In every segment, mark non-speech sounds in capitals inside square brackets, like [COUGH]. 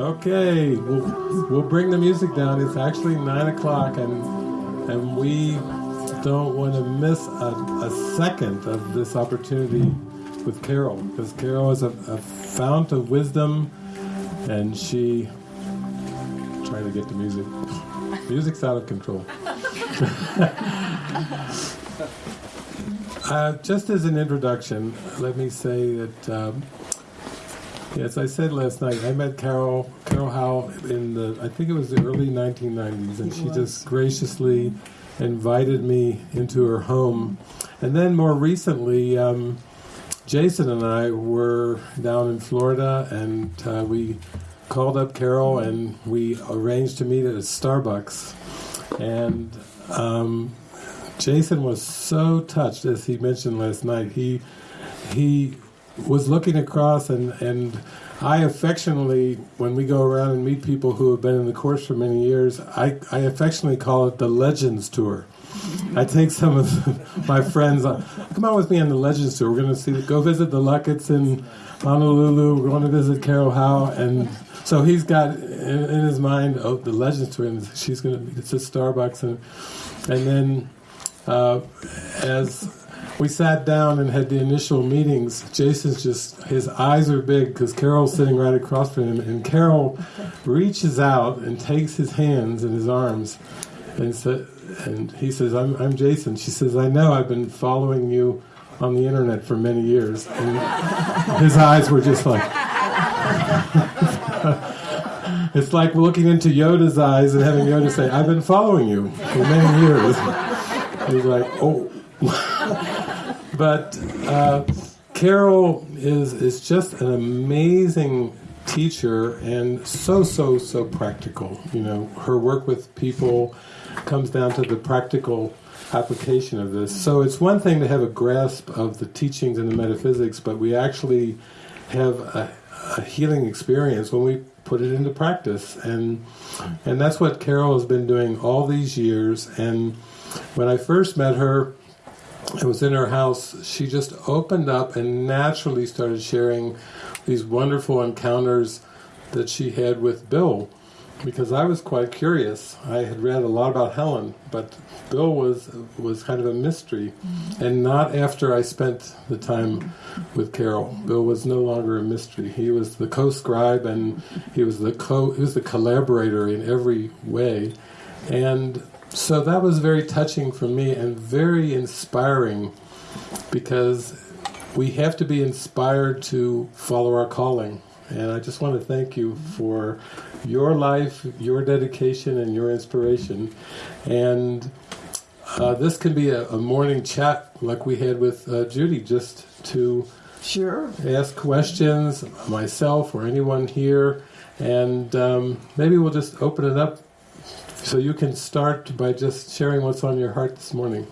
Okay, we'll, we'll bring the music down. It's actually nine o'clock, and and we don't want to miss a, a second of this opportunity with Carol because Carol is a, a fount of wisdom, and she trying to get the music. Music's out of control. [LAUGHS] uh, just as an introduction, let me say that. Um, Yes, I said last night. I met Carol Carol Howe in the I think it was the early 1990s, and she just graciously invited me into her home. And then more recently, um, Jason and I were down in Florida, and uh, we called up Carol and we arranged to meet at a Starbucks. And um, Jason was so touched, as he mentioned last night. He he was looking across and, and I affectionately, when we go around and meet people who have been in the course for many years, I, I affectionately call it the Legends Tour. I take some of [LAUGHS] my friends, on, come on with me on the Legends Tour. We're going to see, go visit the Luckets in Honolulu. We're going to visit Carol Howe. And so he's got in, in his mind, oh, the Legends Tour, and she's going to, it's at Starbucks. And, and then uh, as we sat down and had the initial meetings. Jason's just, his eyes are big because Carol's sitting right across from him. And Carol reaches out and takes his hands in his arms and, sa- and he says, I'm, I'm Jason. She says, I know I've been following you on the internet for many years. And his eyes were just like, [LAUGHS] it's like looking into Yoda's eyes and having Yoda say, I've been following you for many years. He's like, oh. [LAUGHS] But uh, Carol is is just an amazing teacher and so so so practical. You know, her work with people comes down to the practical application of this. So it's one thing to have a grasp of the teachings and the metaphysics, but we actually have a, a healing experience when we put it into practice, and and that's what Carol has been doing all these years. And when I first met her, I was in her house, she just opened up and naturally started sharing these wonderful encounters that she had with Bill. Because I was quite curious. I had read a lot about Helen, but Bill was was kind of a mystery, mm-hmm. and not after I spent the time with Carol. Bill was no longer a mystery. He was the co-scribe, and he was the co he was the collaborator in every way, and so that was very touching for me and very inspiring because we have to be inspired to follow our calling. And I just want to thank you for your life, your dedication, and your inspiration. And uh, this can be a, a, morning chat like we had with uh, Judy, just to sure ask questions, myself or anyone here. And um, maybe we'll just open it up so you can start by just sharing what's on your heart this morning.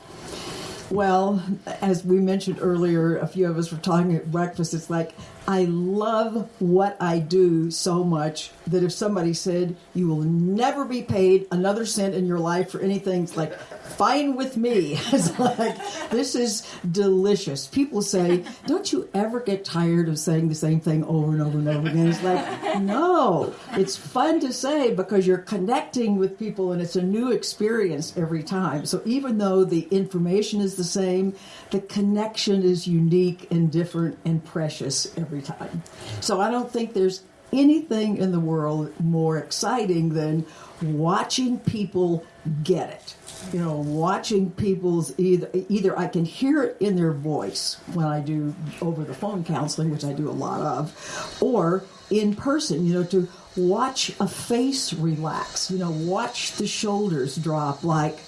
Well, as we mentioned earlier, a few of us were talking at breakfast. It's like I love what I do so much that if somebody said you will never be paid another cent in your life for anything, it's like fine with me. [LAUGHS] It's like, this is delicious. People say, don't you ever get tired of saying the same thing over and over and over again? It's like, no, it's fun to say because you're connecting with people and it's a new experience every time. So even though the information is the same, the connection is unique and different and precious every time. So I don't think there's anything in the world more exciting than watching people get it you know, watching people's either either I can hear it in their voice when I do over the phone counseling, which I do a lot of, or in person, you know, to watch a face relax, you know, watch the shoulders drop like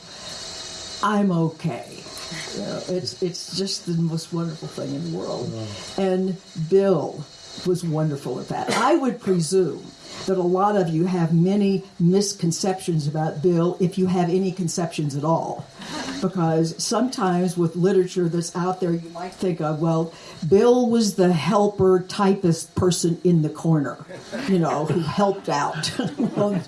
I'm okay. You know, it's it's just the most wonderful thing in the world. And Bill was wonderful at that. I would presume that a lot of you have many misconceptions about Bill, if you have any conceptions at all. Because sometimes with literature that's out there, you might think of, well, Bill was the helper typist person in the corner, you know, who helped out. [LAUGHS] well,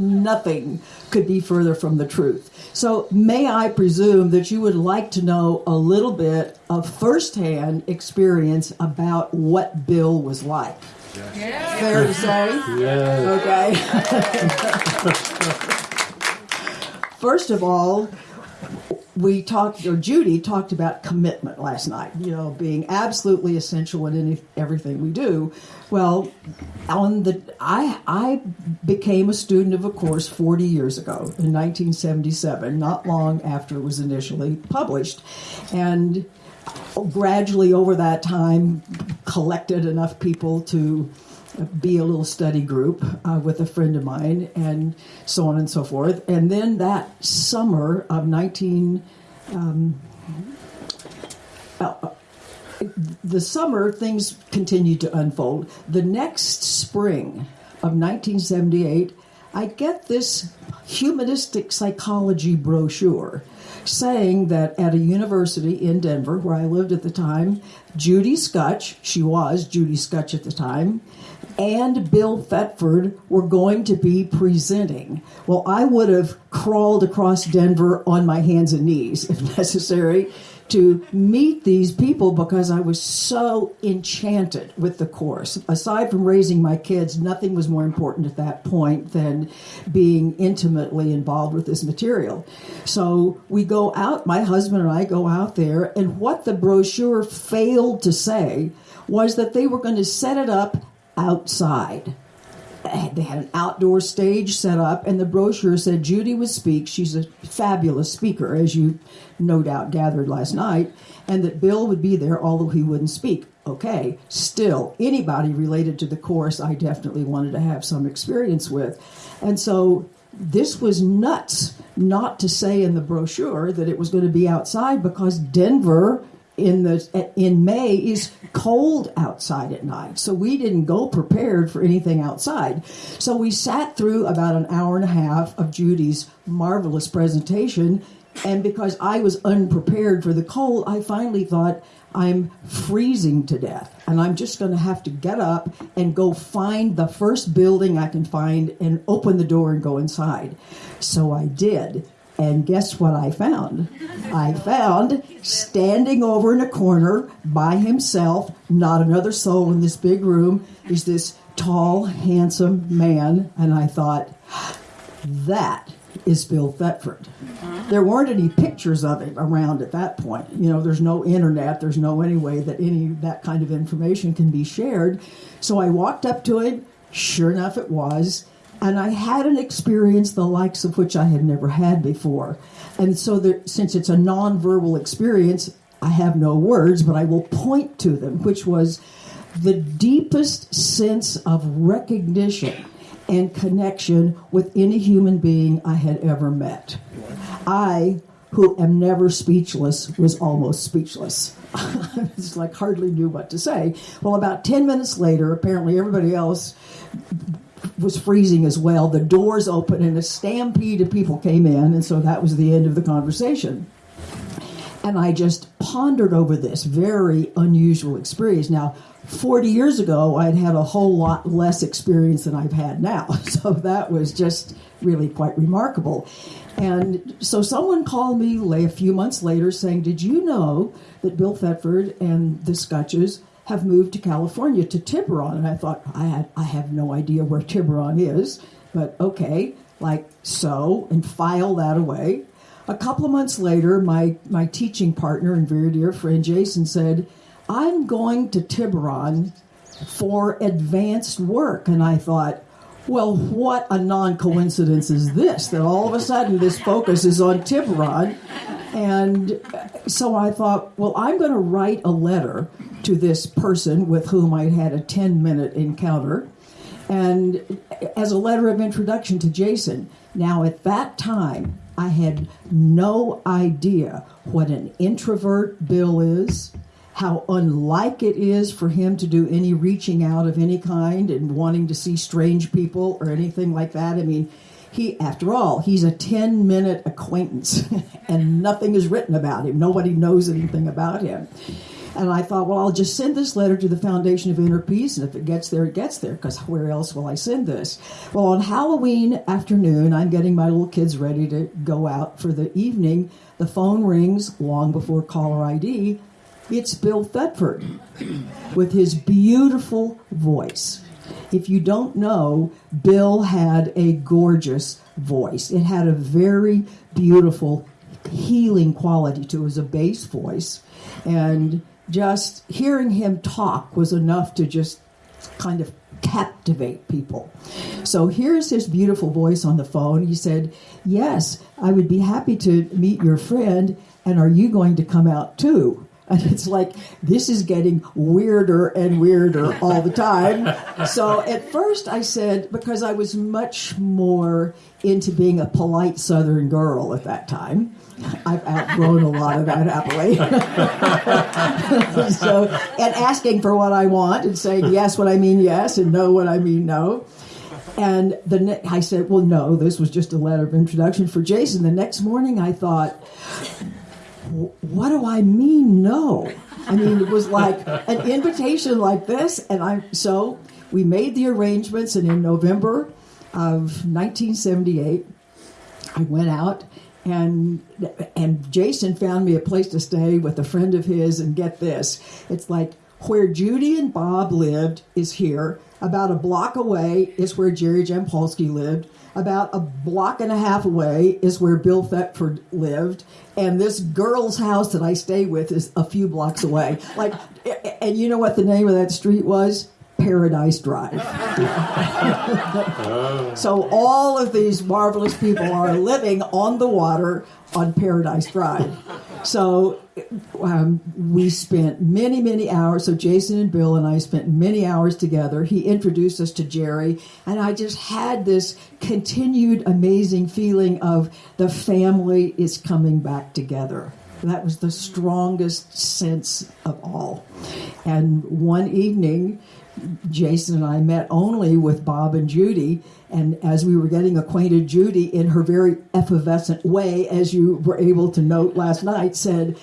nothing could be further from the truth. So, may I presume that you would like to know a little bit of firsthand experience about what Bill was like? Fair to say? Yes. Okay. First of all, we talked, or Judy talked about commitment last night, you know, being absolutely essential in any, everything we do. Well, on the, I, I became a student of a course 40 years ago in 1977, not long after it was initially published. And gradually over that time collected enough people to be a little study group uh, with a friend of mine and so on and so forth. And then that summer of 19 um, uh, the summer things continued to unfold. The next spring of 1978 i get this humanistic psychology brochure saying that at a university in Denver, where I lived at the time, Judy Skutch, she was Judy Skutch at the time, and Bill Thetford were going to be presenting. Well, I would have crawled across Denver on my hands and knees if [LAUGHS] necessary to meet these people because I was so enchanted with the course. Aside from raising my kids, nothing was more important at that point than being intimately involved with this material. So we go out, my husband and I go out there, and what the brochure failed to say was that they were going to set it up outside [LAUGHS] they had an outdoor stage set up, and the brochure said Judy would speak. She's a fabulous speaker, as you no doubt gathered last night, and that Bill would be there, although he wouldn't speak. Okay, still, anybody related to the course, I definitely wanted to have some experience with. And so this was nuts not to say in the brochure that it was going to be outside because Denver in the in May is cold outside at night. So we didn't go prepared for anything outside. So we sat through about an hour and a half of Judy's marvelous presentation and because I was unprepared for the cold, I finally thought I'm freezing to death and I'm just going to have to get up and go find the first building I can find and open the door and go inside. So I did. And guess what I found? I found standing over in a corner by himself, not another soul in this big room, is this tall, handsome man. And I thought, that is Bill Thetford. There weren't any pictures of him around at that point. You know, there's no internet, there's no any way that any that kind of information can be shared. So I walked up to him. Sure enough, it was and I had an experience the likes of which I had never had before. And so, there, since it's a nonverbal experience, I have no words, but I will point to them, which was the deepest sense of recognition and connection with any human being I had ever met. I, who am never speechless, was almost speechless. [LAUGHS] it's like hardly knew what to say. Well, about 10 minutes later, apparently everybody else was freezing as well. The doors opened and a stampede of people came in, and so that was the end of the conversation. And I just pondered over this very unusual experience. Now, 40 years ago, I'd had a whole lot less experience than I've had now. [LAUGHS] So that was just really quite remarkable. And so someone called me a few months later saying, Did you know that Bill Thetford and the Skutches have moved to California to Tiburon. And I thought, I, had, I have no idea where Tiburon is, but okay, like so, and file that away. A couple of months later, my, my teaching partner and very dear friend Jason said, I'm going to Tiburon for advanced work. And I thought, well, what a non coincidence is this that all of a sudden this focus is on Tiburon? And so I thought, well, I'm going to write a letter to this person with whom I'd had a 10 minute encounter, and as a letter of introduction to Jason. Now, at that time, I had no idea what an introvert Bill is, how unlike it is for him to do any reaching out of any kind and wanting to see strange people or anything like that. I mean, he, after all, he's a 10 minute acquaintance [LAUGHS] and nothing is written about him. Nobody knows anything about him. And I thought, well, I'll just send this letter to the Foundation of Inner Peace, and if it gets there, it gets there, because where else will I send this? Well, on Halloween afternoon, I'm getting my little kids ready to go out for the evening. The phone rings long before caller ID. It's Bill Thetford [CLEARS THROAT] with his beautiful voice. If you don't know, Bill had a gorgeous voice. It had a very beautiful healing quality to it. Was a bass voice. And just hearing him talk was enough to just kind of captivate people. So here's his beautiful voice on the phone. He said, Yes, I would be happy to meet your friend. And are you going to come out too? And it's like, this is getting weirder and weirder all the time. So at first I said, because I was much more into being a polite Southern girl at that time. I've outgrown a lot of that happily. [LAUGHS] so, and asking for what I want and saying yes when I mean yes and no when I mean no. And the ne- I said, well, no, this was just a letter of introduction for Jason. The next morning I thought, what do I mean no? I mean, it was like an invitation like this, and I so we made the arrangements, and in November of 1978, I went out and and Jason found me a place to stay with a friend of his, and get this, it's like where Judy and Bob lived is here. About a block away is where Jerry Jampolsky lived. About a block and a half away is where Bill Thetford lived, and this girl's house that I stay with is a few blocks away. Like, and you know what the name of that street was? Paradise Drive. [LAUGHS] so all of these marvelous people are living on the water on Paradise Drive. So um, we spent many, many hours. So Jason and Bill and I spent many hours together. He introduced us to Jerry, and I just had this continued amazing feeling of the family is coming back together. That was the strongest sense of all. And one evening, Jason and I met only with Bob and Judy. And as we were getting acquainted, Judy, in her very effervescent way, as you were able to note last night, said,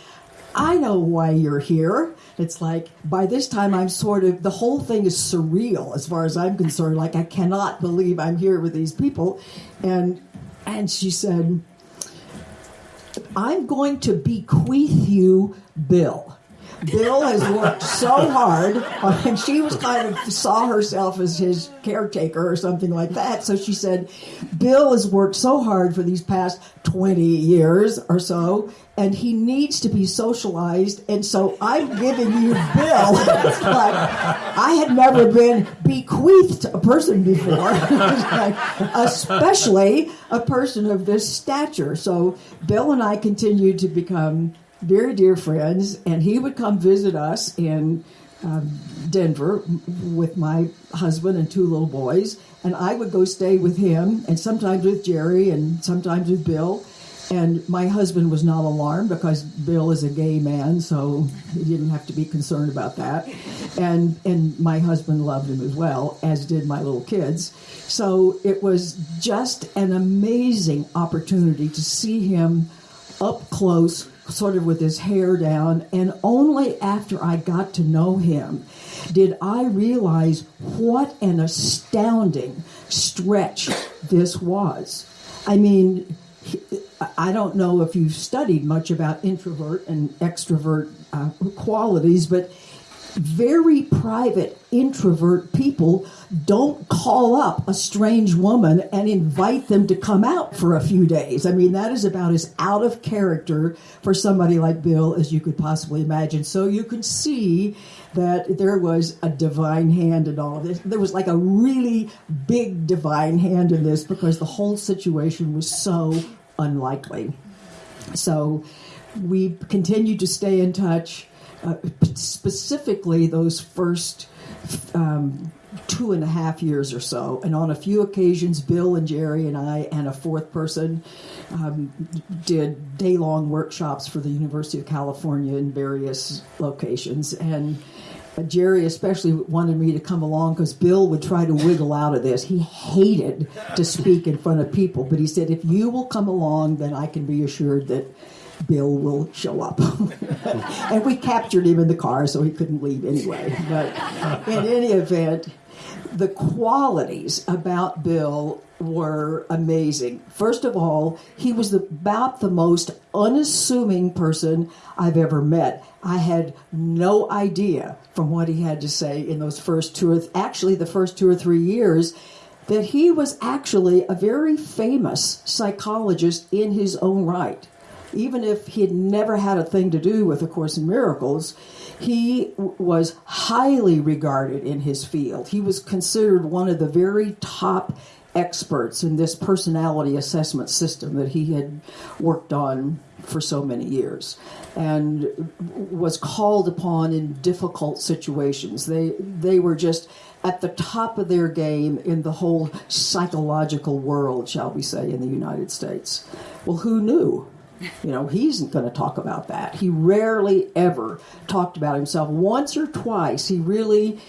I know why you're here. It's like by this time I'm sort of the whole thing is surreal as far as I'm concerned. Like I cannot believe I'm here with these people, and and she said, "I'm going to bequeath you Bill." Bill has worked so hard, and she was kind of saw herself as his caretaker or something like that. So she said, Bill has worked so hard for these past 20 years or so, and he needs to be socialized. And so I'm giving you Bill. [LAUGHS] it's like, I had never been bequeathed a person before, [LAUGHS] like, especially a person of this stature. So Bill and I continued to become very dear friends, and he would come visit us in um, Denver with my husband and two little boys, and I would go stay with him, and sometimes with Jerry, and sometimes with Bill. And my husband was not alarmed because Bill is a gay man, so he didn't have to be concerned about that. And and my husband loved him as well, as did my little kids. So it was just an amazing opportunity to see him up close sort of with his hair down, and only after I got to know him did I realize what an astounding stretch this was. I mean, I don't know if you've studied much about introvert and extrovert uh, qualities, but very private introvert people don't call up a strange woman and invite them to come out for a few days. I mean, that is about as out of character for somebody like Bill as you could possibly imagine. So you can see that there was a divine hand in all of this. There was like a really big divine hand in this because the whole situation was so unlikely. So we continued to stay in touch uh, specifically those first um, two and a half years or so. And on a few occasions, Bill and Jerry and I and a fourth person um, did day long workshops for the University of California in various locations. And Jerry especially wanted me to come along because Bill would try to wiggle out of this. He hated to speak in front of people, but he said, if you will come along, then I can be assured that Bill will show up. [LAUGHS] and we captured him in the car, so he couldn't leave anyway. But in any event, the qualities about Bill were amazing. First of all, he was the, about the most unassuming person I've ever met. I had no idea from what he had to say in those first two or th- actually the first two or three years that he was actually a very famous psychologist in his own right. Even if he had never had a thing to do with A Course in Miracles, he was highly regarded in his field. He was considered one of the very top experts in this personality assessment system that he had worked on for so many years and was called upon in difficult situations. They they were just at the top of their game in the whole psychological world, shall we say, in the United States. Well, who knew? You know, he's not going to talk about that. He rarely ever talked about himself. Once or twice, he really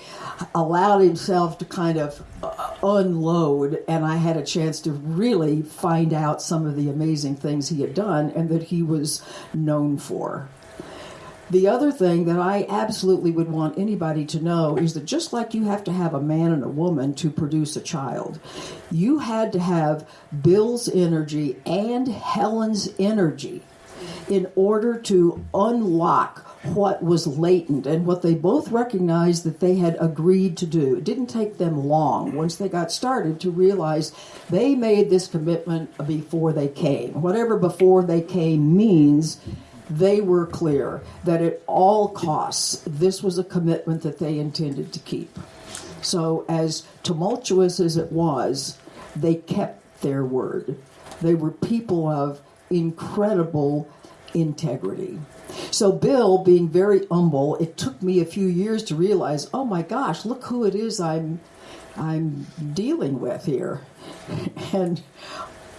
allowed himself to kind of uh, unload, and I had a chance to really find out some of the amazing things he had done and that he was known for. The other thing that I absolutely would want anybody to know is that just like you have to have a man and a woman to produce a child, you had to have Bill's energy and Helen's energy in order to unlock what was latent and what they both recognized that they had agreed to do. It didn't take them long once they got started to realize they made this commitment before they came. Whatever before they came means they were clear that at all costs, this was a commitment that they intended to keep. So, as tumultuous as it was, they kept their word. They were people of incredible integrity. So, Bill, being very humble, it took me a few years to realize, oh my gosh, look who it is I'm, I'm dealing with here. [LAUGHS] And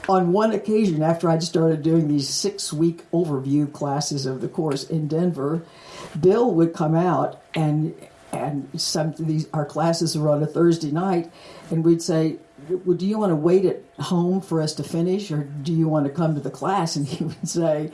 on one occasion, after I'd started doing these six week overview classes of the course in Denver, Bill would come out and and some of these our classes were on a Thursday night, and we'd say, well, "Do you want to wait at home for us to finish, or do you want to come to the class?" And he [LAUGHS] would say,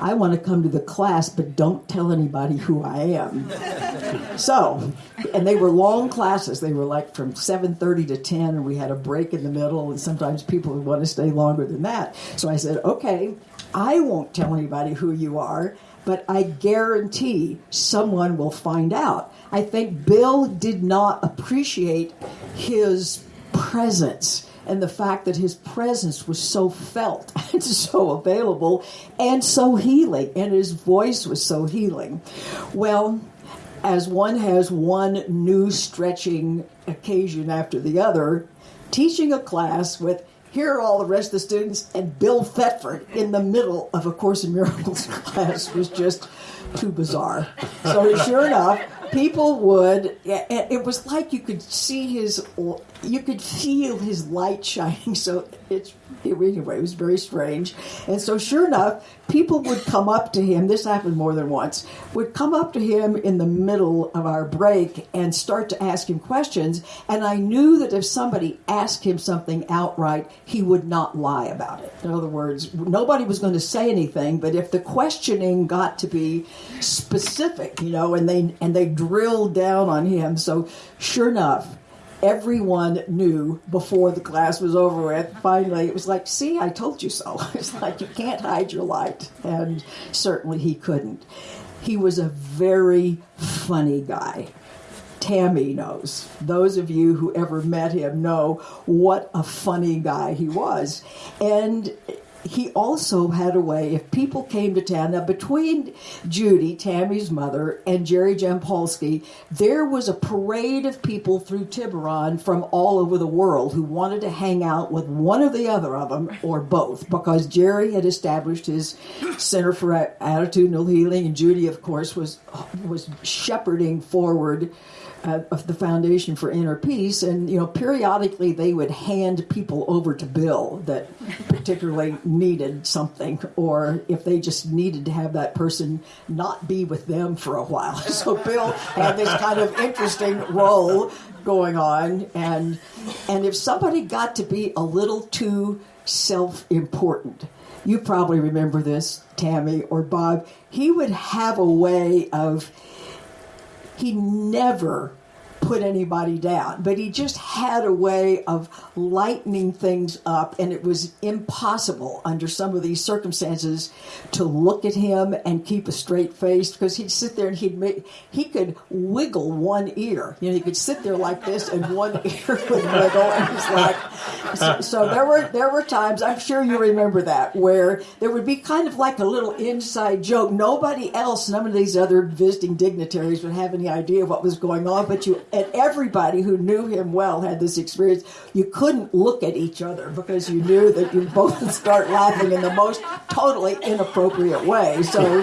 "I want to come to the class, but don't tell anybody who I am." [LAUGHS] so, and they were long classes. They were like from seven thirty to ten, and we had a break in the middle, and sometimes people would want to stay longer than that. So I said, "Okay, I won't tell anybody who you are." But I guarantee someone will find out. I think Bill did not appreciate his presence and the fact that his presence was so felt [LAUGHS] and so available and so healing, and his voice was so healing. Well, as one has one new stretching occasion after the other, teaching a class with here are all the rest of the students and Bill Thetford in the middle of a Course in Miracles [LAUGHS] class was just too bizarre. So sure enough, people would. It was like you could see his, you could feel his light shining. [LAUGHS] So it's anyway, it was very strange. And so sure enough, people would come up to him. This happened more than once. Would come up to him in the middle of our break and start to ask him questions. And I knew that if somebody asked him something outright, he would not lie about it. In other words, nobody was going to say anything. But if the questioning got to be specific, you know, and they and they drilled down on him, so sure enough everyone knew before the class was over with. Finally, it was like, see, I told you so. [LAUGHS] It's like you can't hide your light. And certainly he couldn't. He was a very funny guy. Tammy knows. Those of you who ever met him know what a funny guy he was. And he also had a way, if people came to town, now between Judy, Tammy's mother, and Jerry Jampolsky, there was a parade of people through Tiburon from all over the world who wanted to hang out with one or the other of them, or both, because Jerry had established his Center for Attitudinal Healing, and Judy, of course, was was shepherding forward uh, of the Foundation for Inner Peace, and you know, periodically they would hand people over to Bill that particularly needed something, or if they just needed to have that person not be with them for a while. [LAUGHS] So Bill had this kind of interesting role going on, and and if somebody got to be a little too self-important. You probably remember this, Tammy or Bob. He would have a way of he never put anybody down, but he just had a way of lightening things up, and it was impossible under some of these circumstances to look at him and keep a straight face because he'd sit there and he'd make he could wiggle one ear. You know, he could sit there like this, and one [LAUGHS] ear would wiggle, and he's like. So, so there were there were times I'm sure you remember that where there would be kind of like a little inside joke. Nobody else, none of these other visiting dignitaries would have any idea what was going on, but you and everybody who knew him well had this experience. You couldn't look at each other because you knew that you both would start laughing in the most totally inappropriate way. So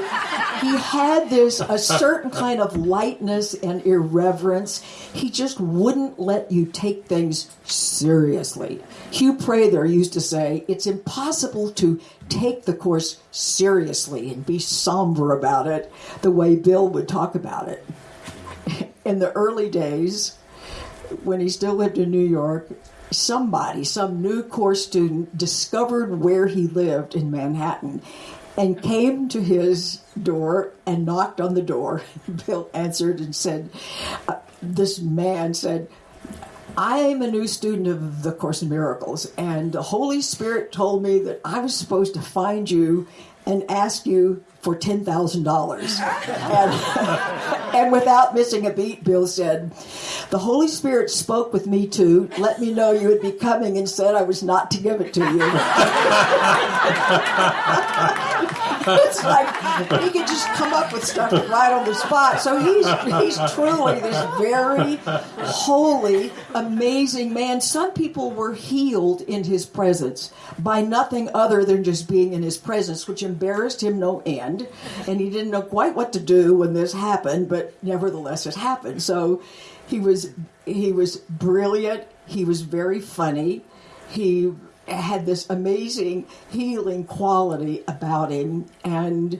he had this a certain kind of lightness and irreverence. He just wouldn't let you take things seriously. Hugh Prather used to say, "It's impossible to take the course seriously and be somber about it the way Bill would talk about it." In the early days, when he still lived in New York, somebody, some new course student, discovered where he lived in Manhattan and came to his door and knocked on the door. [LAUGHS] Bill answered and said, uh, This man said, I'm a new student of the Course in Miracles, and the Holy Spirit told me that I was supposed to find you and ask you for ten thousand dollars. [LAUGHS] And without missing a beat, Bill said, "The Holy Spirit spoke with me too. Let me know you would be coming, and said I was not to give it to you." [LAUGHS] it's like he could just come up with stuff right on the spot. So he's he's truly this very holy, amazing man. Some people were healed in his presence by nothing other than just being in his presence, which embarrassed him no end, and he didn't know quite what to do when this happened. But nevertheless, it happened. So he was he was brilliant. He was very funny. He had this amazing healing quality about him and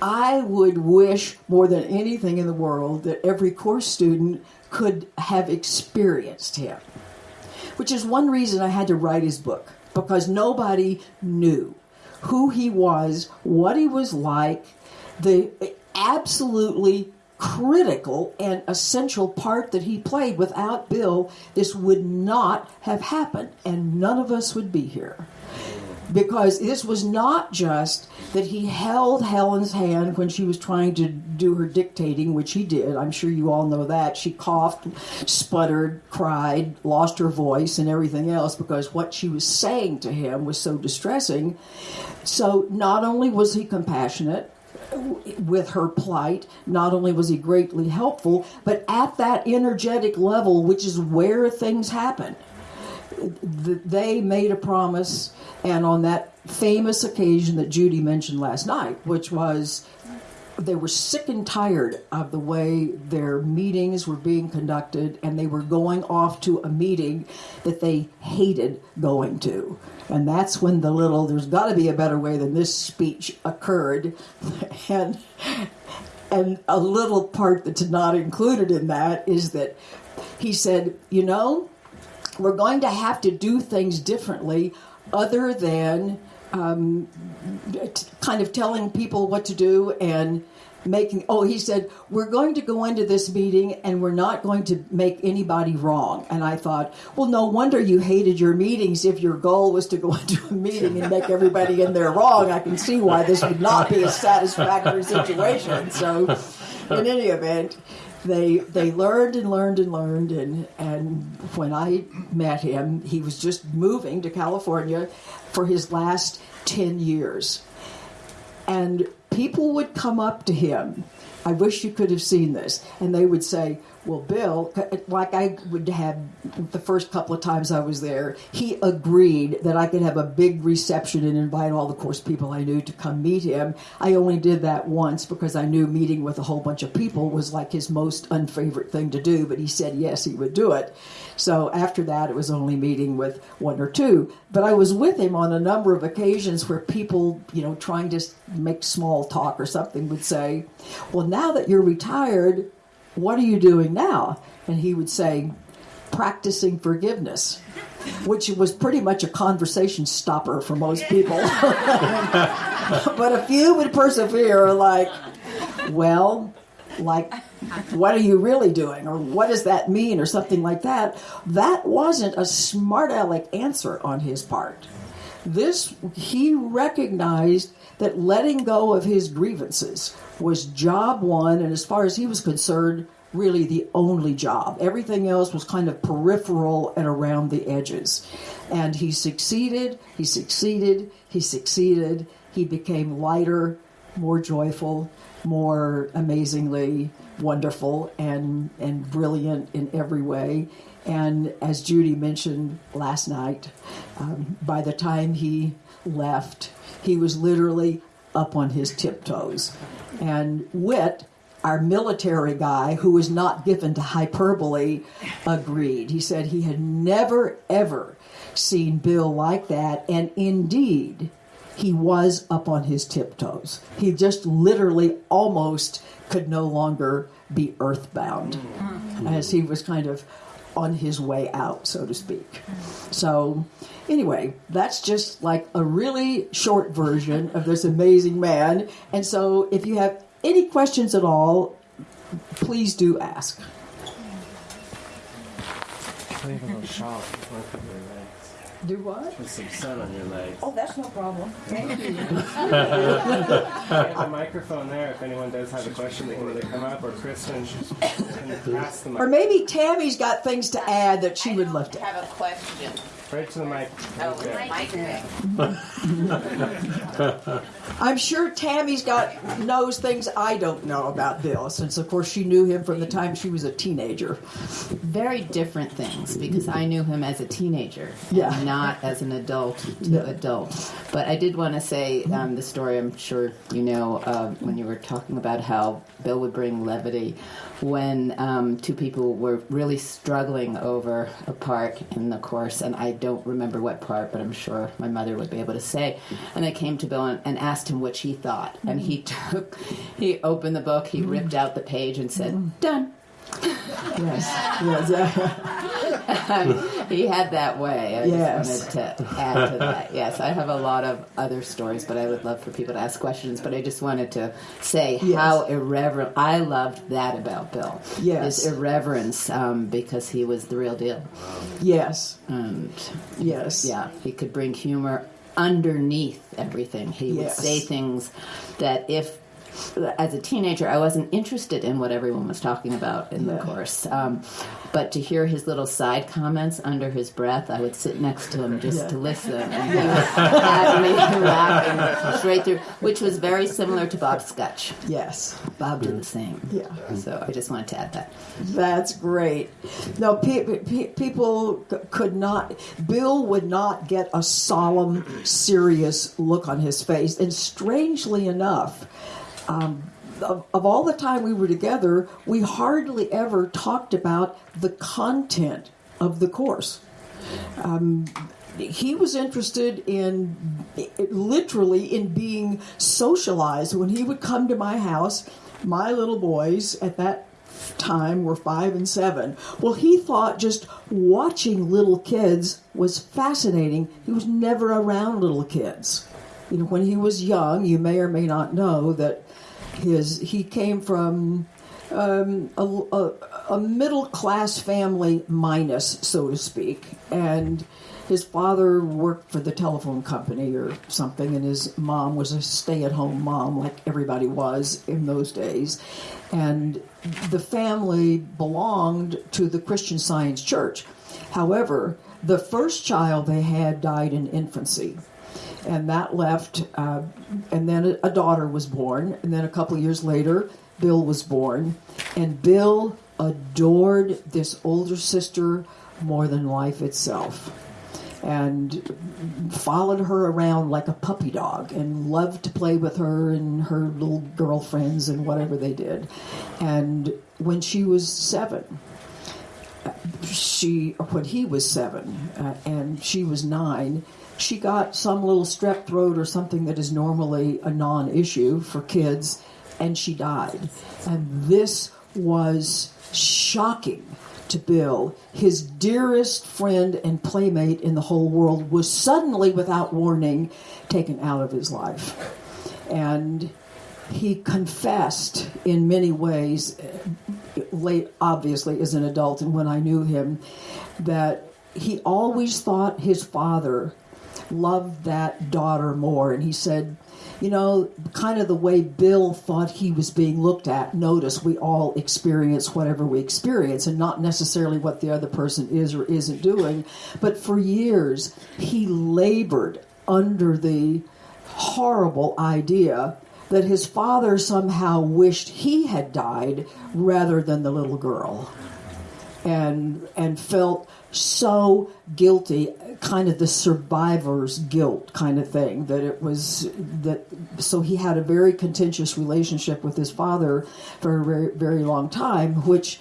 I would wish more than anything in the world that every course student could have experienced him. Which is one reason I had to write his book because nobody knew who he was, what he was like, the absolutely critical and essential part that he played. Without Bill, this would not have happened, and none of us would be here. Because this was not just that he held Helen's hand when she was trying to do her dictating, which he did. I'm sure you all know that. She coughed, sputtered, cried, lost her voice, and everything else because what she was saying to him was so distressing. So not only was he compassionate, with her plight. Not only was he greatly helpful, but at that energetic level, which is where things happen, they made a promise. And on that famous occasion that Judy mentioned last night, which was they were sick and tired of the way their meetings were being conducted, and they were going off to a meeting that they hated going to. And that's when the little, there's got to be a better way than this speech occurred. [LAUGHS] And, and a little part that's not included in that is that he said, you know, we're going to have to do things differently other than um, kind of telling people what to do and making oh he said we're going to go into this meeting and we're not going to make anybody wrong. And i thought well no wonder you hated your meetings if your goal was to go [LAUGHS] into a meeting and make everybody in there wrong. I can see why this would not be a satisfactory situation. So in any event they they learned and learned and learned and and when I met him, he was just moving to California for his last ten years, and people would come up to him. I wish you could have seen this, and they would say, well, Bill, like I would have the first couple of times I was there, he agreed that I could have a big reception and invite all the course people I knew to come meet him. I only did that once because I knew meeting with a whole bunch of people was like his most unfavorite thing to do, but he said yes, he would do it. So after that, it was only meeting with one or two. But I was with him on a number of occasions where people, you know, trying to make small talk or something would say, Well, now that you're retired, what are you doing now? And he would say, practicing forgiveness, which was pretty much a conversation stopper for most people. [LAUGHS] but a few would persevere, like, well, like, what are you really doing? Or what does that mean? Or something like that. That wasn't a smart aleck answer on his part. This, he recognized that letting go of his grievances was job one, and as far as he was concerned, really the only job. Everything else was kind of peripheral and around the edges. And he succeeded, he succeeded, he succeeded. He became lighter, more joyful, more amazingly wonderful and, and brilliant in every way. And as Judy mentioned last night, um, by the time he left, he was literally up on his tiptoes. And Whit, our military guy, who was not given to hyperbole, agreed. He said he had never, ever seen Bill like that. And indeed, he was up on his tiptoes. He just literally almost could no longer be earthbound mm-hmm. as he was kind of on his way out, so to speak. So, anyway, that's just like a really short version of this amazing man. And so, if you have any questions at all, please do ask. Play a little shop. Look at your legs. Do what? Put some sun on your legs. Oh, that's no problem. Thank you. [LAUGHS] There's a microphone there if anyone does have a question they can either come up or Kristen can pass the Or maybe Tammy's got things to add that she would love to have a question. Right to the mic. Oh, Right there. Mike. [LAUGHS] I'm sure Tammy's got knows things I don't know about Bill, since of course she knew him from the time she was a teenager. very different things because I knew him as a teenager, Yeah. and not as an adult to Yeah. adult. But I did want to say um, the story. I'm sure you know uh, when you were talking about how Bill would bring levity when um, two people were really struggling over a part in the course, and I don't remember what part, but I'm sure my mother would be able to say. And they came to Bill and, and asked him what he thought, and he mm. took, he opened the book, he ripped out the page, and said, "Done." Yes, [LAUGHS] yes. he had that way. I Yes. just wanted to add to that. Yes, I have a lot of other stories, but I would love for people to ask questions. But I just wanted to say Yes. how irreverent. I loved that about Bill. Yes. his irreverence um, because he was the real deal, yes, and yes. yeah, he could bring humor underneath everything. He would say things that if as a teenager I wasn't interested in what everyone was talking about in Yeah. the course. Um, but to hear his little side comments under his breath, I would sit next to him just Yeah. to listen, and he would have me [LAUGHS] laughing straight through, which was very similar to Bob Skutch. Yes. Bob did the same. Yeah. So I just wanted to add that. That's great. No, pe- pe- people c- could not. Bill would not get a solemn, serious look on his face, and strangely enough, um, of, of all the time we were together, we hardly ever talked about the content of the course. Um, he was interested in literally in being socialized. When he would come to my house my little boys at that time were five and seven. Well he thought just watching little kids was fascinating. He was never around little kids. You know when he was young you may or may not know that his he came from um, a, a, a middle class family minus so to speak and his father worked for the telephone company or something and his mom was a stay-at-home mom like everybody was in those days and the family belonged to the christian science church. However the first child they had died in infancy and that left uh, and then a, daughter was born and then a couple years later bill was born. And bill adored this older sister more than life itself and followed her around like a puppy dog and loved to play with her and her little girlfriends and whatever they did. And when she was seven she when he was seven uh, and she was nine she got some little strep throat or something that is normally a non-issue for kids and she died. And this was shocking to bill. His dearest friend and playmate in the whole world was suddenly without warning taken out of his life. And he confessed in many ways, late obviously as an adult, and when I knew him, that he always thought his father loved that daughter more. And he said, you know, kind of the way Bill thought he was being looked at. Notice we all experience whatever we experience and not necessarily what the other person is or isn't doing. But for years, he labored under the horrible idea that his father somehow wished he had died rather than the little girl and and felt so guilty kind of the survivor's guilt kind of thing that it was that so he had a very contentious relationship with his father for a very very long time which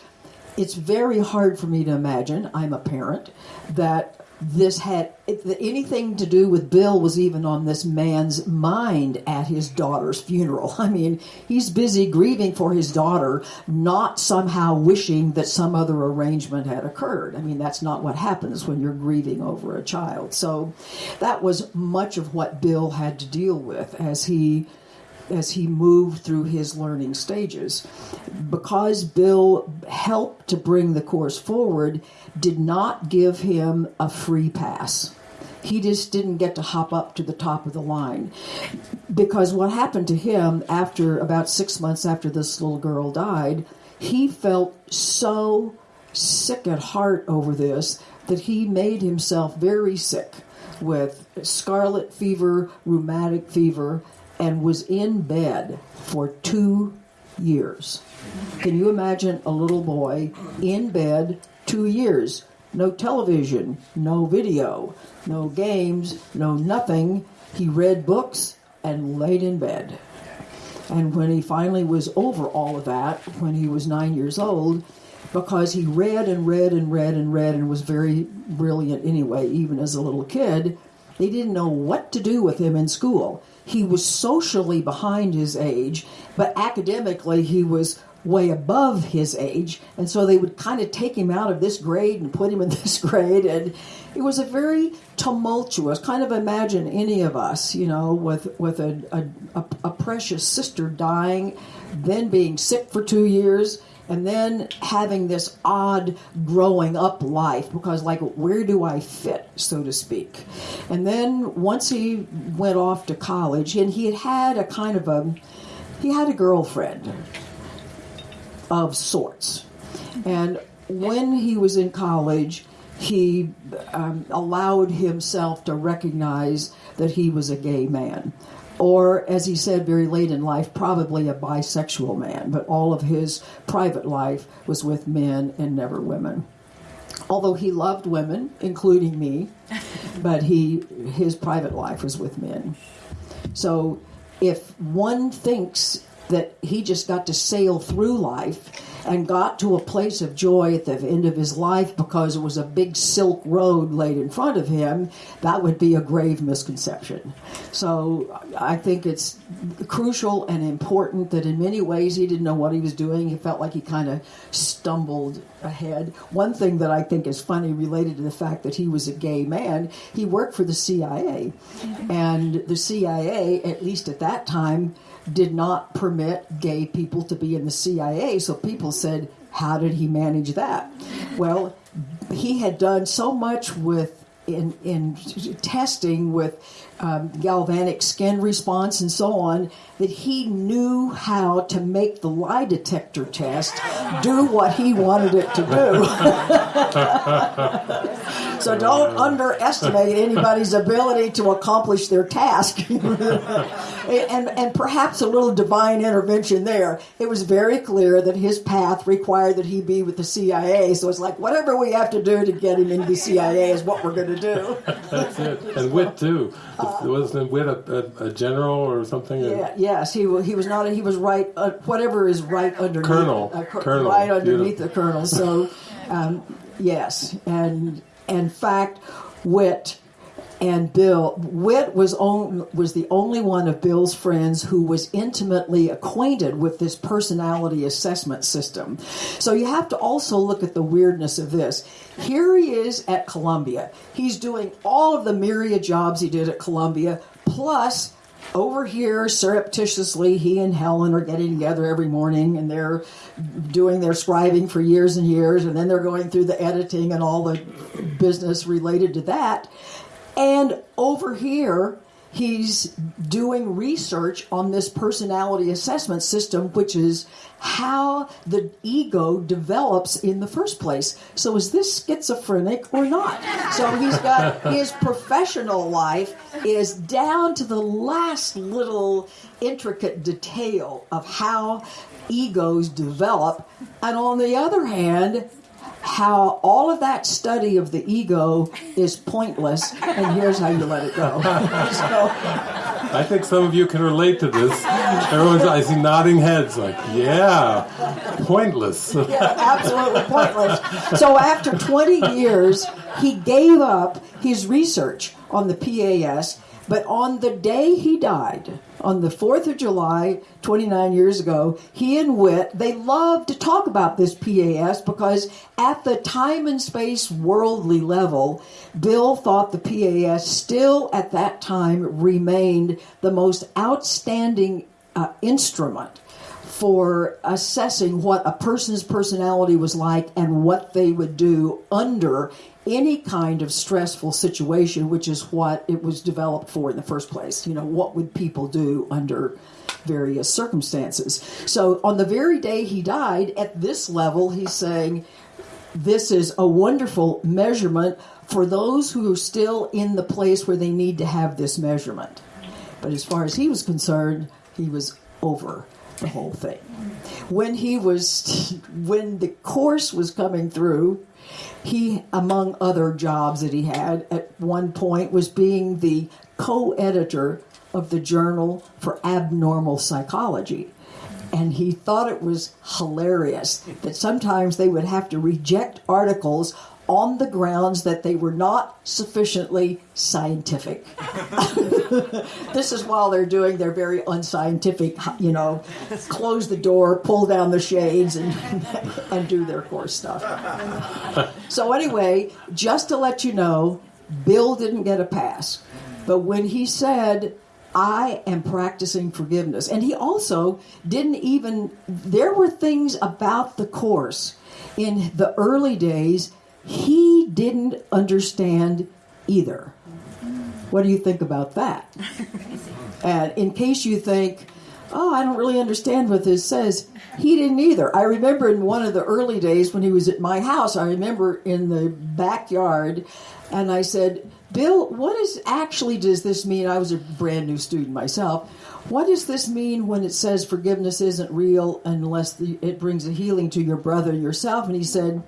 it's very hard for me to imagine i'm a parent that this had anything to do with Bill was even on this man's mind at his daughter's funeral. [LAUGHS] I mean, he's busy grieving for his daughter, not somehow wishing that some other arrangement had occurred. I mean, that's not what happens when you're grieving over a child. So that was much of what Bill had to deal with as he as he moved through his learning stages. Because Bill helped to bring the course forward, did not give him a free pass. He just didn't get to hop up to the top of the line. Because what happened to him after about six months after this little girl died, he felt so sick at heart over this that he made himself very sick with scarlet fever, rheumatic fever, and was in bed for two years. Can you imagine a little boy in bed two years? No television, no video, no games, no nothing. He read books and laid in bed. And when he finally was over all of that, when he was nine years old, because he read and read and read and read and was very brilliant anyway, even as a little kid, they didn't know what to do with him in school. He was socially behind his age, but academically he was way above his age. And so they would kind of take him out of this grade and put him in [LAUGHS] this grade. And it was a very tumultuous kind of imagine any of us, you know, with, with a, a, a, a precious sister dying, then being sick for two years and then having this odd growing up life because like where do i fit so to speak? And then once he went off to college and he had had a kind of a he had a girlfriend of sorts. And when he was in college he um, allowed himself to recognize that he was a gay man or as he said very late in life, probably a bisexual man, but all of his private life was with men and never women. Although he loved women, including me, [LAUGHS] but he his private life was with men. So if one thinks that he just got to sail through life and got to a place of joy at the end of his life because it was a big silk road laid in front of him, that would be a grave misconception. So I think it's crucial and important that in many ways he didn't know what he was doing. He felt like he kind of stumbled ahead. One thing that I think is funny related to the fact that he was a gay man, he worked for the CIA. Mm-hmm. And the CIA, at least at that time, did not permit gay people to be in the CIA. So people said, how did he manage that? Well, he had done so much with in, in testing with um, galvanic skin response and so on that he knew how to make the lie detector test do what he wanted it to do. [LAUGHS] so don't underestimate anybody's ability to accomplish their task. [LAUGHS] and, and perhaps a little divine intervention there. It was very clear that his path required that he be with the CIA. So it's like, whatever we have to do to get him into the CIA is what we're going to do. That's it. And Whit, too. Uh, Wasn't Whit a, a, a, general or something? Yeah, yes, he, he was not, he was right, uh, whatever is right underneath. Colonel. Uh, colonel. Right underneath Beautiful. the colonel. So, um, yes. And in fact, Whit and Bill Whit was on, was the only one of Bill's friends who was intimately acquainted with this personality assessment system. So you have to also look at the weirdness of this. Here he is at Columbia. He's doing all of the myriad jobs he did at Columbia, plus over here, surreptitiously, he and Helen are getting together every morning and they're doing their scribing for years and years, and then they're going through the editing and all the business related to that. And over here, he's doing research on this personality assessment system, which is how the ego develops in the first place. So, is this schizophrenic or not? So, he's got [LAUGHS] his professional life is down to the last little intricate detail of how egos develop. And on the other hand, how all of that study of the ego is pointless, and here's how you let it go. [LAUGHS] so, I think some of you can relate to this. Everyone's I see nodding heads like, yeah, pointless. [LAUGHS] yeah, absolutely pointless. So after 20 years, he gave up his research on the PAS, but on the day he died, on the 4th of July, 29 years ago, he and Whit, they loved to talk about this PAS because at the time and space worldly level, Bill thought the PAS still at that time remained the most outstanding uh, instrument for assessing what a person's personality was like and what they would do under any kind of stressful situation, which is what it was developed for in the first place. You know, what would people do under various circumstances? So, on the very day he died, at this level, he's saying, This is a wonderful measurement for those who are still in the place where they need to have this measurement. But as far as he was concerned, he was over the whole thing. When he was, when the course was coming through, he, among other jobs that he had at one point, was being the co editor of the Journal for Abnormal Psychology. And he thought it was hilarious that sometimes they would have to reject articles on the grounds that they were not sufficiently scientific. [LAUGHS] this is while they're doing their very unscientific, you know, close the door, pull down the shades, and, [LAUGHS] and do their course stuff. so, anyway, just to let you know, Bill didn't get a pass. But when he said, I am practicing forgiveness, and he also didn't even, there were things about the course in the early days he didn't understand either. What do you think about that? [LAUGHS] and in case you think, oh, I don't really understand what this says, he didn't either. I remember in one of the early days when he was at my house, I remember in the backyard, and I said, Bill, what is actually does this mean? I was a brand new student myself. What does this mean when it says forgiveness isn't real unless the, it brings a healing to your brother yourself? And he said,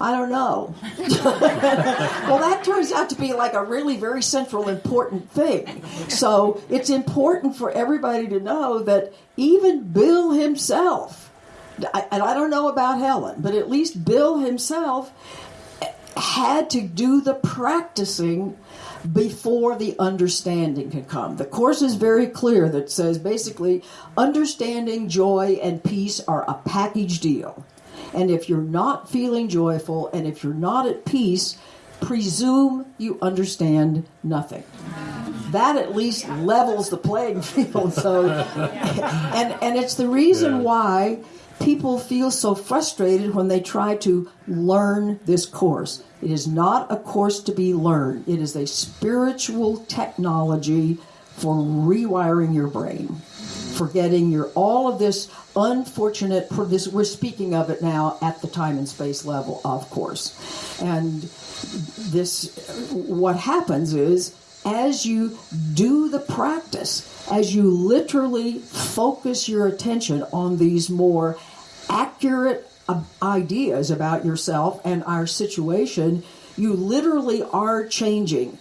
I don't know. [LAUGHS] well, that turns out to be like a really very central, important thing. So it's important for everybody to know that even Bill himself, and I don't know about Helen, but at least Bill himself had to do the practicing before the understanding could come. The course is very clear that says basically understanding, joy, and peace are a package deal. And if you're not feeling joyful and if you're not at peace, presume you understand nothing. That at least levels the playing [LAUGHS] field. So, and and it's the reason why people feel so frustrated when they try to learn this course. It is not a course to be learned. It is a spiritual technology for rewiring your brain forgetting your all of this unfortunate this we're speaking of it now at the time and space level of course. And this what happens is as you do the practice as you literally focus your attention on these more accurate ideas about yourself and our situation you literally are changing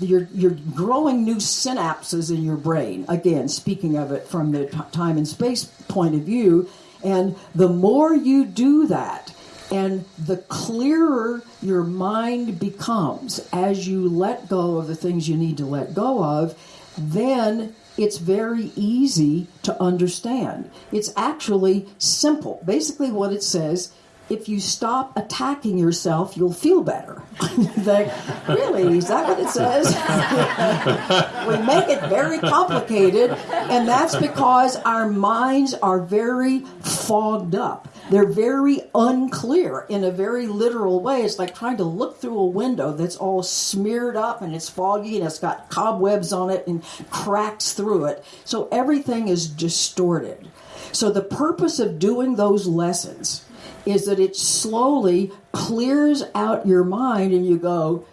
you're, you're growing new synapses in your brain. Again, speaking of it from the time and space point of view. And the more you do that, and the clearer your mind becomes as you let go of the things you need to let go of, then it's very easy to understand. It's actually simple. Basically, what it says if you stop attacking yourself, you'll feel better. [LAUGHS] like, really? Is that what it says? [LAUGHS] we make it very complicated, and that's because our minds are very fogged up. They're very unclear in a very literal way. It's like trying to look through a window that's all smeared up and it's foggy and it's got cobwebs on it and cracks through it. So everything is distorted. So the purpose of doing those lessons is that it slowly clears out your mind and you go,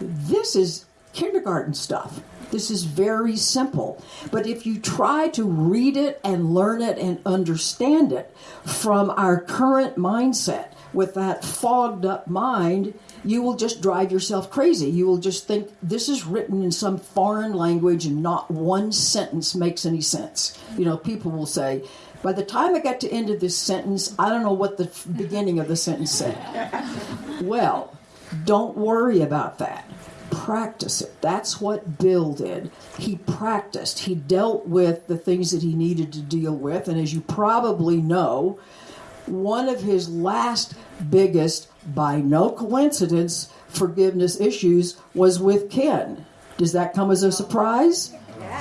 this is kindergarten stuff. This is very simple. But if you try to read it and learn it and understand it from our current mindset with that fogged up mind, you will just drive yourself crazy. You will just think this is written in some foreign language and not one sentence makes any sense. You know, people will say, by the time I got to end of this sentence, I don't know what the beginning of the sentence said. Well, don't worry about that. Practice it. That's what Bill did. He practiced. He dealt with the things that he needed to deal with. And as you probably know, one of his last biggest, by no coincidence, forgiveness issues was with Ken. Does that come as a surprise?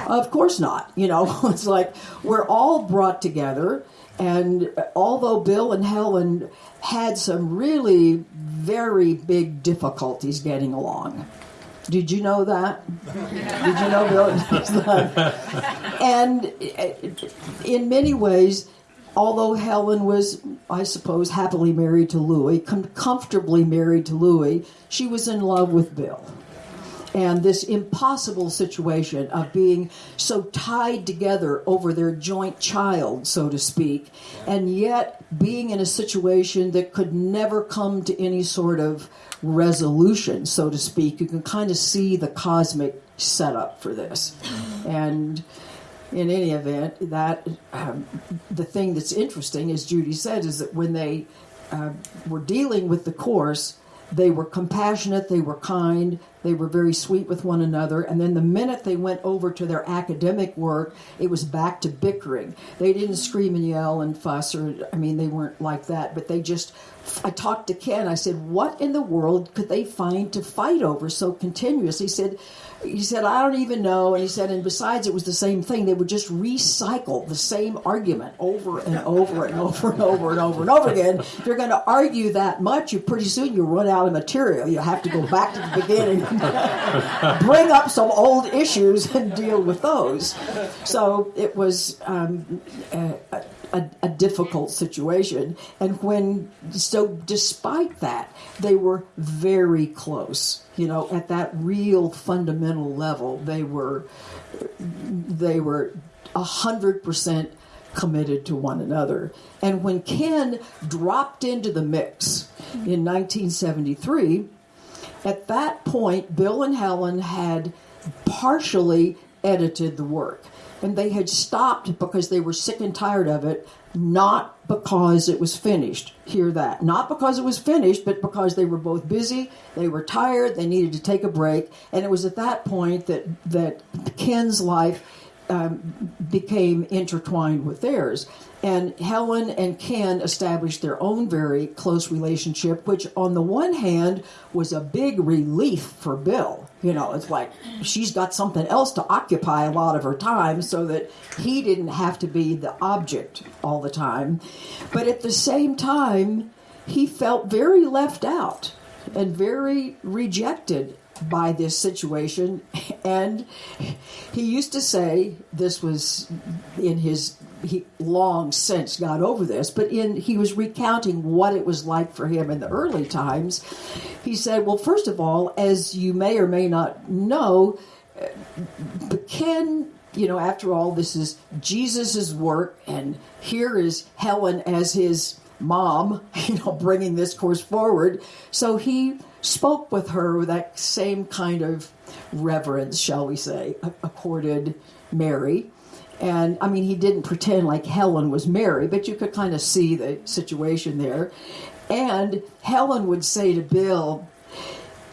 Of course not. You know, [LAUGHS] it's like we're all brought together, and although Bill and Helen had some really very big difficulties getting along. Did you know that? Did you know Bill? [LAUGHS] and uh, in many ways, although Helen was, I suppose, happily married to Louis, com- comfortably married to Louis, she was in love with Bill and this impossible situation of being so tied together over their joint child, so to speak, and yet being in a situation that could never come to any sort of resolution, so to speak. You can kind of see the cosmic setup for this. And in any event, that um, the thing that's interesting, as Judy said, is that when they uh, were dealing with the course, they were compassionate, they were kind, they were very sweet with one another. And then the minute they went over to their academic work, it was back to bickering. They didn't scream and yell and fuss, or, I mean, they weren't like that, but they just. I talked to Ken. I said, What in the world could they find to fight over so continuously? He said, he said, I don't even know. And he said, and besides, it was the same thing. They would just recycle the same argument over and over and over and over and over and over again. If you're going to argue that much, you pretty soon you run out of material. You have to go back to the beginning, [LAUGHS] bring up some old issues, and deal with those. So it was um, a, a, a difficult situation. And when, so despite that, they were very close you know at that real fundamental level they were they were a hundred percent committed to one another. And when ken dropped into the mix in 1973 at that point bill and helen had partially edited the work and they had stopped because they were sick and tired of it not because it was finished. Hear that. Not because it was finished, but because they were both busy, they were tired, they needed to take a break, and it was at that point that that Ken's life um, became intertwined with theirs. And Helen and Ken established their own very close relationship, which, on the one hand, was a big relief for Bill. You know, it's like she's got something else to occupy a lot of her time so that he didn't have to be the object all the time. But at the same time, he felt very left out and very rejected by this situation. [LAUGHS] And he used to say, this was in his he long since got over this, but in he was recounting what it was like for him in the early times. He said, "Well, first of all, as you may or may not know, uh, Ken, you know, after all, this is Jesus's work, and here is Helen as his mom, [LAUGHS] you know, bringing this course forward. So he spoke with her with that same kind of reverence, shall we say, accorded Mary." And I mean, he didn't pretend like Helen was Mary, but you could kind of see the situation there. And Helen would say to Bill,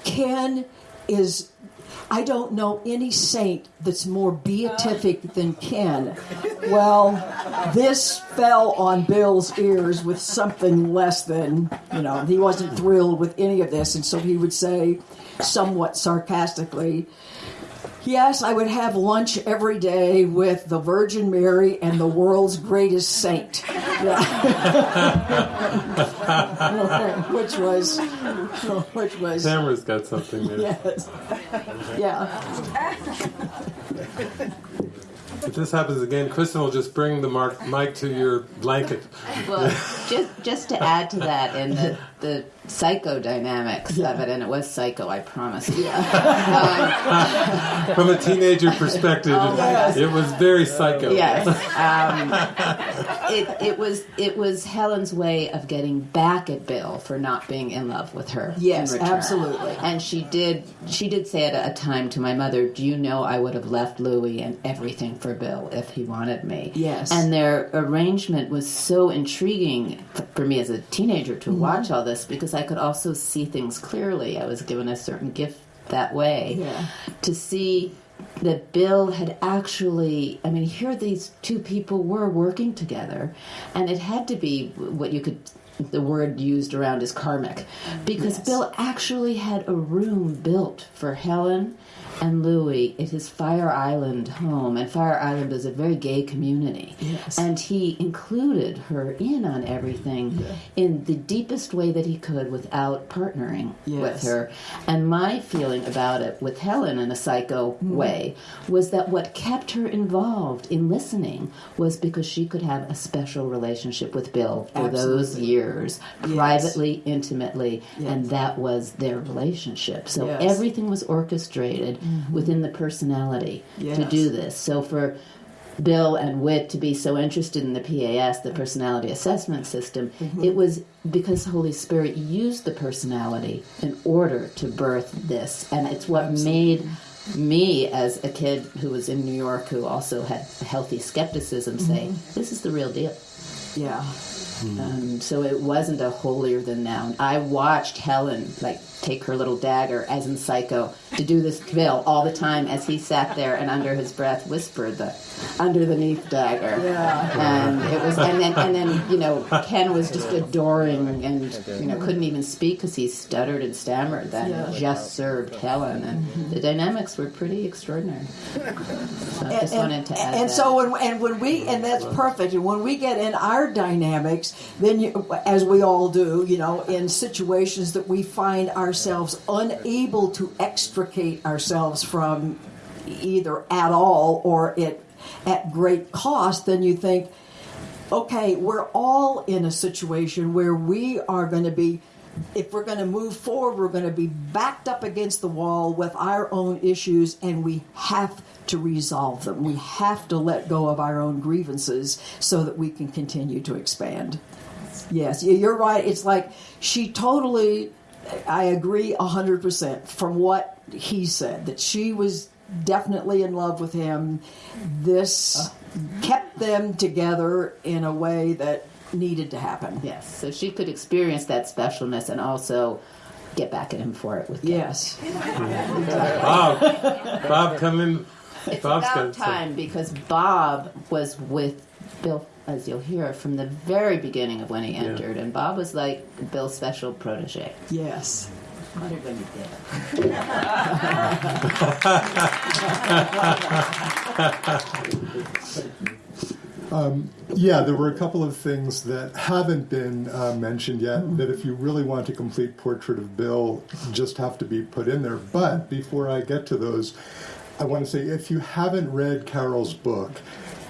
Ken is I don't know any saint that's more beatific than Ken. Well, this fell on Bill's ears with something less than, you know, he wasn't thrilled with any of this. And so he would say, somewhat sarcastically, Yes, I would have lunch every day with the Virgin Mary and the world's greatest saint. [LAUGHS] [LAUGHS] Which was, which was, Tamara's got something there. yes. Yeah. If this happens again, Kristen will just bring the mark, mic to your blanket. Well, just just to add to that, in the [LAUGHS] the psychodynamics of it, and it was psycho, I promise. Yeah. From a teenager perspective, yes. it was very psycho. yes. Um, it it was it was Helen's way of getting back at Bill for not being in love with her. Yes, return. absolutely. And she did she did say at a time to my mother, "Do you know I would have left Louis and everything for Bill if he wanted me?" Yes. And their arrangement was so intriguing for me as a teenager to Mm-hmm. watch all this because I could also see things clearly. I was given a certain gift that way Yeah. to see that Bill had actually, I mean, here these two people were working together, and it had to be what you could, the word used around is karmic, because Yes. Bill actually had a room built for Helen and Louis at his Fire Island home, and Fire Island is a very gay community. Yes. And he included her in on everything in the deepest way that he could without partnering with Yes. her. And my feeling about it with Helen in a psycho Mm-hmm. way was that what kept her involved in listening was because she could have a special relationship with Bill for those years, Yes. privately, intimately, Yes. and that was their relationship. So everything was orchestrated within the personality to do this. So for Bill and Whit to be so interested in the PAS, the personality assessment system, Mm-hmm. it was because the Holy Spirit used the personality in order to birth this. And it's what made me, as a kid who was in New York, who also had healthy skepticism, say, Mm-hmm. this is the real deal. Yeah. Um, so it wasn't a holier than thou. I watched Helen like take her little dagger, as in Psycho, to do this to Bill all the time as he sat there and under his breath whispered the underneath dagger. Yeah. And it was, and then and then you know Ken was just adoring and you know couldn't even speak because he stuttered and stammered. That Yeah. just served Helen, and mm-hmm. the dynamics were pretty extraordinary. So I just and, wanted to add and that. so when, and when we and that's perfect and when we get in our dynamics then you, as we all do you know in situations that we find ourselves unable to extricate ourselves from either at all or at at great cost then you think okay, we're all in a situation where we are going to be, if we're going to move forward, we're going to be backed up against the wall with our own issues, and we have to resolve them. We have to let go of our own grievances so that we can continue to expand. Yes, you- you're right. It's like she totally, I agree 100% from what he said, that she was definitely in love with him. This kept them together in a way that needed to happen. Yes, so she could experience that specialness and also get back at him for it with Ken. Yes. [LAUGHS] Bob, Bob, come in. It's Bob's about got time because Bob was with Bill, as you'll hear, from the very beginning of when he entered, and Bob was like Bill's special protege. Yes. Yeah, there were a couple of things that haven't been uh, mentioned yet that if you really want a complete portrait of Bill, just have to be put in there. But before I get to those, I want to say if you haven't read Carol's book,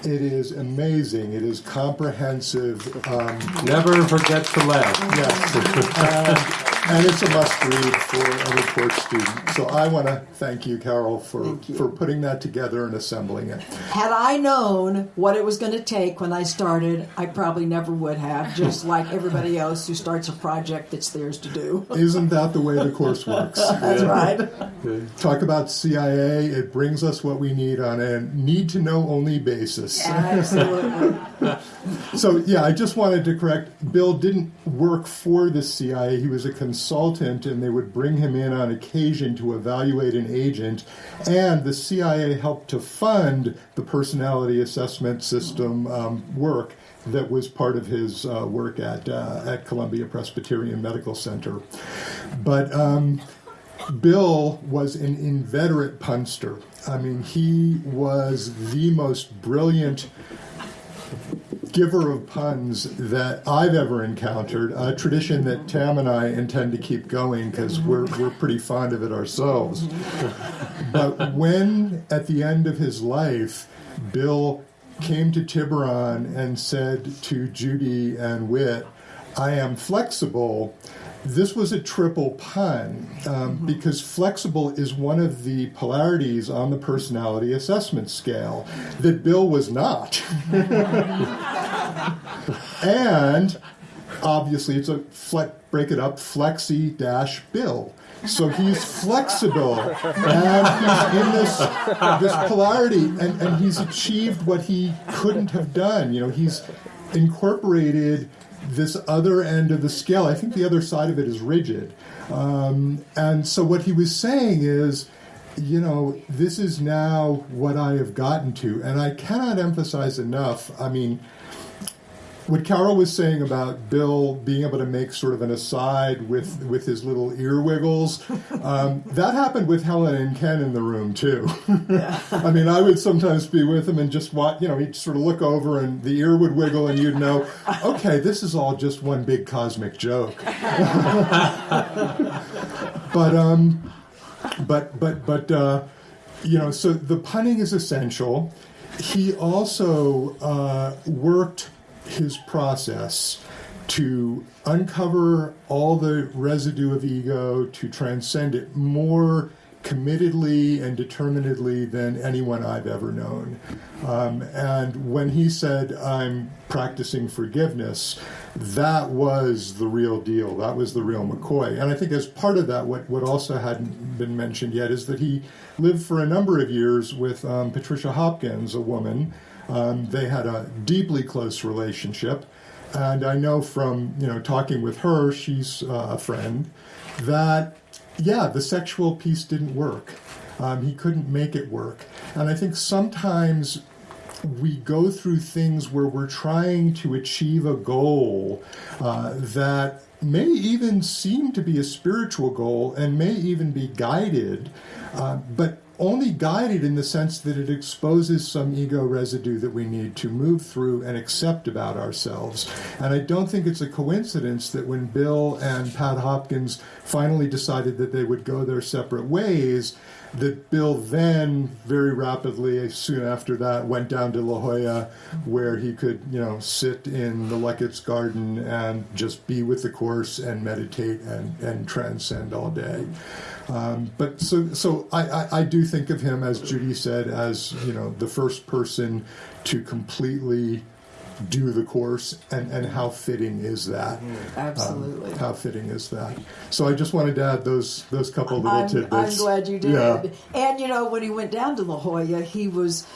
it is amazing. It is comprehensive. Um, Never forget to laugh. yes. Uh, [LAUGHS] and it's a must read for a report student. So I want to thank you, Carol, for, you. for putting that together and assembling it. Had I known what it was going to take when I started, I probably never would have, just [LAUGHS] like everybody else who starts a project that's theirs to do. Isn't that the way the course works? [LAUGHS] That's right. Talk about CIA, it brings us what we need on a need to know only basis. Absolutely. [LAUGHS] So, yeah, I just wanted to correct Bill didn't work for the CIA, he was a consultant and they would bring him in on occasion to evaluate an agent. And the CIA helped to fund the personality assessment system um, work that was part of his uh, work at, uh, at Columbia Presbyterian Medical Center. But um, Bill was an inveterate punster. I mean, he was the most brilliant giver of puns that I've ever encountered. A tradition that Tam and I intend to keep going because we're, we're pretty fond of it ourselves. but when, at the end of his life, Bill came to Tiburon and said to Judy and Whit, I am flexible this was a triple pun um, mm-hmm. because flexible is one of the polarities on the personality assessment scale that Bill was not. [LAUGHS] and obviously, it's a fle- break it up flexi dash Bill. So he's flexible, and he's in this this polarity, and, and he's achieved what he couldn't have done. You know, he's incorporated this other end of the scale. I think the other side of it is rigid. Um, and so what he was saying is, you know, this is now what I have gotten to. And I cannot emphasize enough. I mean, what Carol was saying about Bill being able to make sort of an aside with with his little ear wiggles, um, that happened with Helen and Ken in the room too. [LAUGHS] I mean, I would sometimes be with him and just watch. You know, he'd sort of look over and the ear would wiggle, and you'd know, okay, this is all just one big cosmic joke. [LAUGHS] but um, but but but uh, you know, so the punning is essential. He also uh, worked his process to uncover all the residue of ego, to transcend it more committedly and determinedly than anyone I've ever known. Um, and when he said, I'm practicing forgiveness, that was the real deal. That was the real McCoy. And I think as part of that, what, what also hadn't been mentioned yet is that he lived for a number of years with um, Patricia Hopkins, a woman um, they had a deeply close relationship, and I know from you know talking with her, she's uh, a friend, that yeah, the sexual piece didn't work. Um, he couldn't make it work, and I think sometimes we go through things where we're trying to achieve a goal uh, that may even seem to be a spiritual goal and may even be guided, uh, but only guided in the sense that it exposes some ego residue that we need to move through and accept about ourselves. And I don't think it's a coincidence that when Bill and Pat Hopkins finally decided that they would go their separate ways, that Bill then very rapidly, soon after that, went down to La Jolla, where he could, you know, sit in the Luckett's garden and just be with the course and meditate and, and transcend all day. Um, but so, so I, I, I, do think of him, as Judy said, as you know, the first person to completely do the course, and, and how fitting is that? Mm-hmm. Absolutely. Um, how fitting is that? So I just wanted to add those those couple little I'm, tidbits. I'm glad you did. Yeah. And you know, when he went down to La Jolla, he was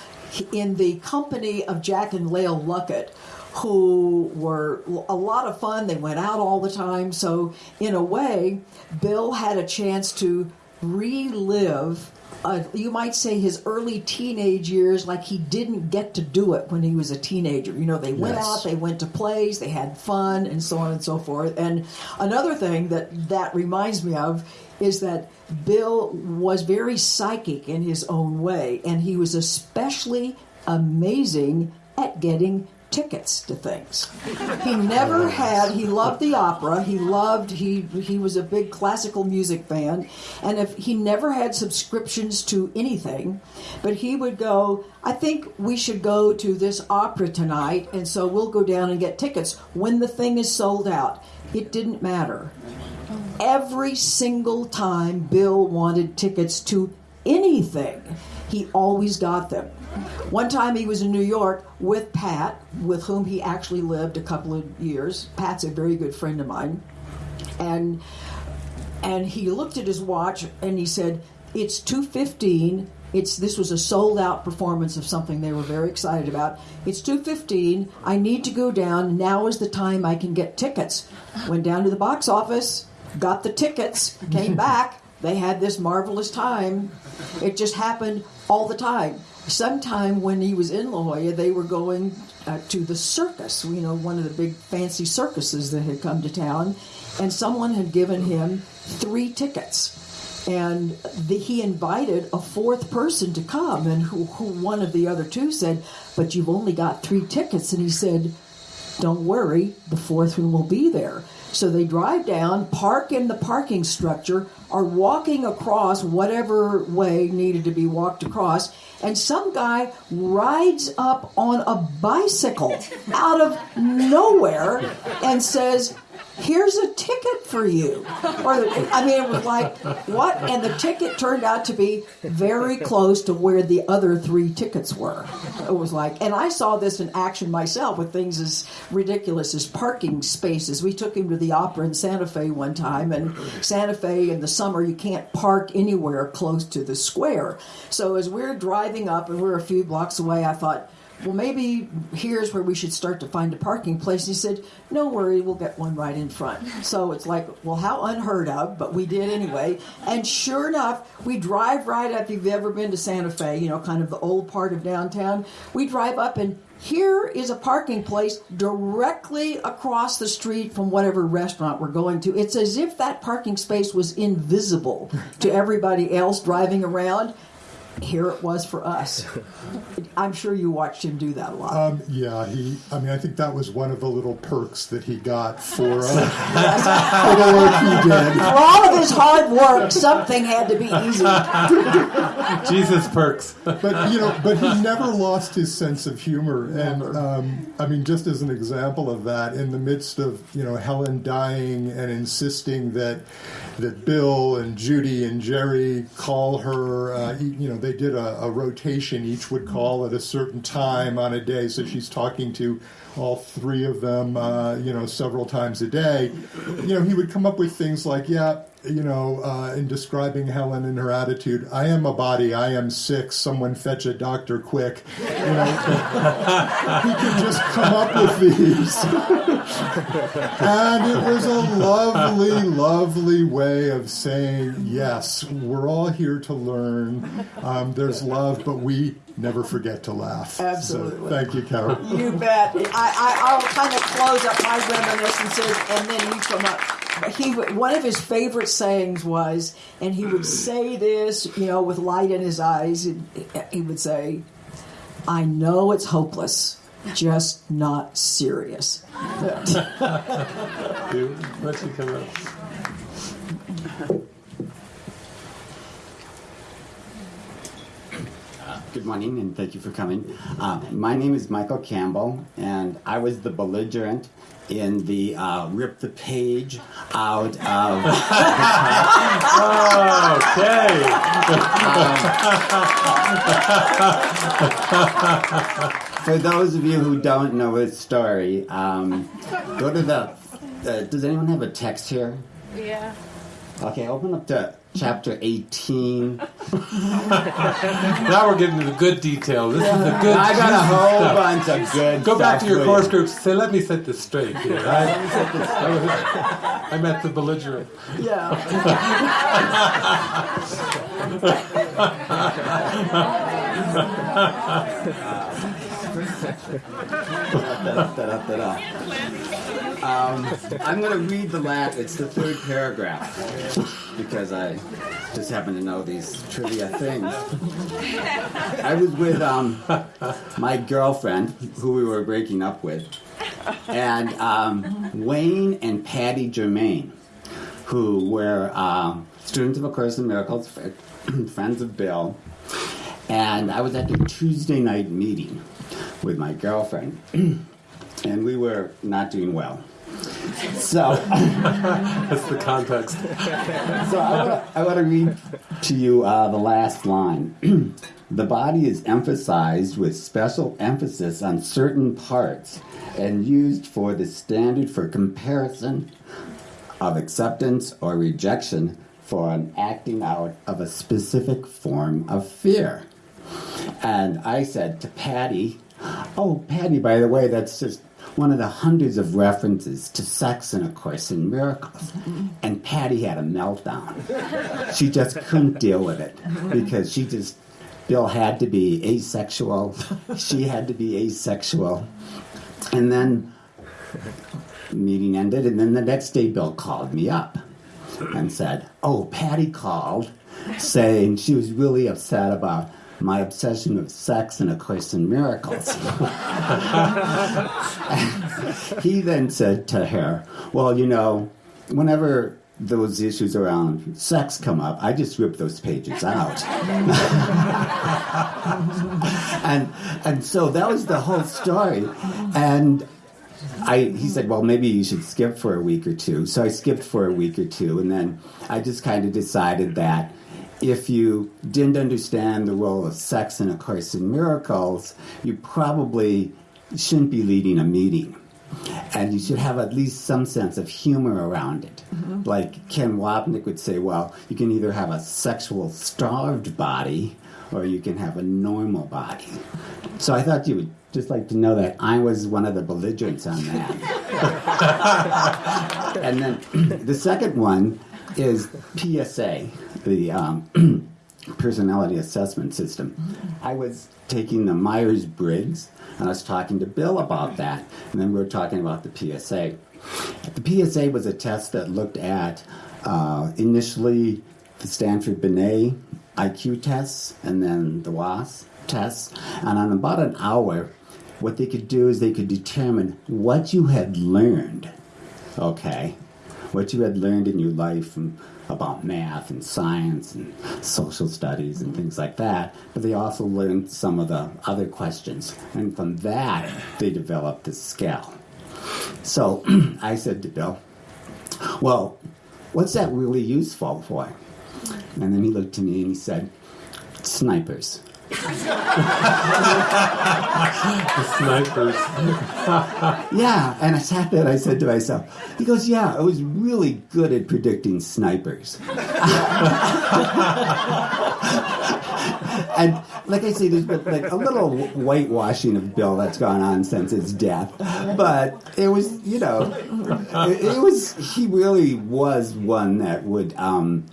in the company of Jack and Lael Luckett who were a lot of fun. They went out all the time. So, in a way, Bill had a chance to relive. Uh, you might say his early teenage years, like he didn't get to do it when he was a teenager. You know, they went yes. out, they went to plays, they had fun, and so on and so forth. And another thing that that reminds me of is that Bill was very psychic in his own way, and he was especially amazing at getting tickets to things. He never had. He loved the opera. He loved. He he was a big classical music fan, and if he never had subscriptions to anything, but he would go. I think we should go to this opera tonight, and so we'll go down and get tickets when the thing is sold out. It didn't matter. Every single time Bill wanted tickets to anything, he always got them. One time he was in New York with Pat, with whom he actually lived a couple of years. Pat's a very good friend of mine. And and he looked at his watch and he said, "It's 2:15. It's this was a sold out performance of something they were very excited about. It's 2:15. I need to go down. Now is the time I can get tickets." Went down to the box office got the tickets, came [LAUGHS] back. They had this marvelous time. It just happened all the time. Sometime when he was in La Jolla, they were going uh, to the circus, you know, one of the big fancy circuses that had come to town, and someone had given him three tickets. And the, he invited a fourth person to come. And who, who one of the other two said but you've only got three tickets. And he said don't worry the fourth one will be there. So they drive down park in the parking structure are walking across whatever way needed to be walked across and some guy rides up on a bicycle out of nowhere and says here's a ticket for you. Or, I mean, it was like, what? And the ticket turned out to be very close to where the other three tickets were. It was like, and I saw this in action myself with things as ridiculous as parking spaces. We took him to the opera in Santa Fe one time, and Santa Fe in the summer, you can't park anywhere close to the square. So as we're driving up and we're a few blocks away, I thought, well, maybe here's where we should start to find a parking place. He said, no worry, we'll get one right in front. So it's like, well, how unheard of, but we did anyway. And sure enough, we drive right up. If you've ever been to Santa Fe, you know, kind of the old part of downtown, we drive up and here is a parking place directly across the street from whatever restaurant we're going to. It's as if that parking space was invisible to everybody else driving around here it was for us. I'm sure you watched him do that a lot. Um, yeah, he. I mean, I think that was one of the little perks that he got for, uh, [LAUGHS] for the work he did. For all of his hard work, something had to be easy. [LAUGHS] Jesus perks. but you know, but he never lost his sense of humor, and um, I mean, just as an example of that, in the midst of you know Helen dying and insisting that that Bill and Judy and Jerry call her, uh, you know, they did a, a rotation. Each would call at a certain time on a day, so she's talking to all three of them, uh, you know, several times a day. You know, he would come up with things like, yeah, you know, uh, in describing Helen and her attitude, I am a body, I am sick, someone fetch a doctor quick. You know, [LAUGHS] he could just come up with these. [LAUGHS] and it was a lovely, lovely way of saying, yes, we're all here to learn. Um, there's love, but we never forget to laugh. Absolutely. So, thank you, Carol. You bet. I, I, I'll kind of close up my reminiscences and then you come up he one of his favorite sayings was, and he would [CLEARS THROAT] say this, you know, with light in his eyes. He would say, "I know it's hopeless, just not serious." Dude, let you come up. Good morning, and thank you for coming. Uh, my name is Michael Campbell, and I was the belligerent in the uh, rip the page out of. [LAUGHS] okay. um, [LAUGHS] for those of you who don't know his story, um, go to the. Uh, does anyone have a text here? Yeah. Okay, open up to chapter 18. [LAUGHS] now we're getting to the good detail. This is the good I got a whole stuff. bunch of good Go back to your course you. groups. Say, let me set this straight here. [LAUGHS] [LAUGHS] I, I'm at the belligerent. Yeah. Um, I'm going to read the last. It's the third paragraph because I just happen to know these trivia things. I was with um, my girlfriend, who we were breaking up with, and um, Wayne and Patty Germain, who were um, students of A Course in Miracles, [CLEARS THROAT] friends of Bill. And I was at the Tuesday night meeting with my girlfriend, [CLEARS THROAT] and we were not doing well. So [LAUGHS] that's the context. so I want to read to you uh, the last line. [CLEARS THROAT] the body is emphasized with special emphasis on certain parts and used for the standard for comparison of acceptance or rejection for an acting out of a specific form of fear. And I said to Patty, Oh, Patty, by the way, that's just one of the hundreds of references to sex in A Course in Miracles. Mm-hmm. And Patty had a meltdown. She just couldn't deal with it because she just, Bill had to be asexual. She had to be asexual. And then meeting ended, and then the next day Bill called me up and said, Oh, Patty called saying she was really upset about my obsession with sex and A Course in Miracles. [LAUGHS] [LAUGHS] he then said to her, Well, you know, whenever those issues around sex come up, I just rip those pages out. [LAUGHS] and and so that was the whole story. And I, he said, well, maybe you should skip for a week or two. So I skipped for a week or two, and then I just kind of decided that if you didn't understand the role of sex in A Course in Miracles, you probably shouldn't be leading a meeting. And you should have at least some sense of humor around it. Mm-hmm. Like Ken Wapnick would say, well, you can either have a sexual starved body or you can have a normal body. So I thought you would just like to know that I was one of the belligerents on that. [LAUGHS] [LAUGHS] and then [CLEARS THROAT] the second one is PSA, the um, [CLEARS THROAT] personality assessment system. I was taking the Myers Briggs, and I was talking to Bill about that, and then we were talking about the PSA. The PSA was a test that looked at uh, initially the Stanford Binet IQ tests and then the WAIS tests, and on about an hour, what they could do is they could determine what you had learned, okay, what you had learned in your life from, about math and science and social studies and things like that. But they also learned some of the other questions, and from that they developed this scale. So [CLEARS THROAT] I said to Bill, "Well, what's that really useful for?" And then he looked to me and he said, "Snipers." The snipers. [LAUGHS] Yeah, and I sat there and I said to myself, he goes, Yeah, I was really good at predicting snipers. and like I say, there's been like a little whitewashing of Bill that's gone on since his death. But it was, you know, it, it was, he really was one that would um,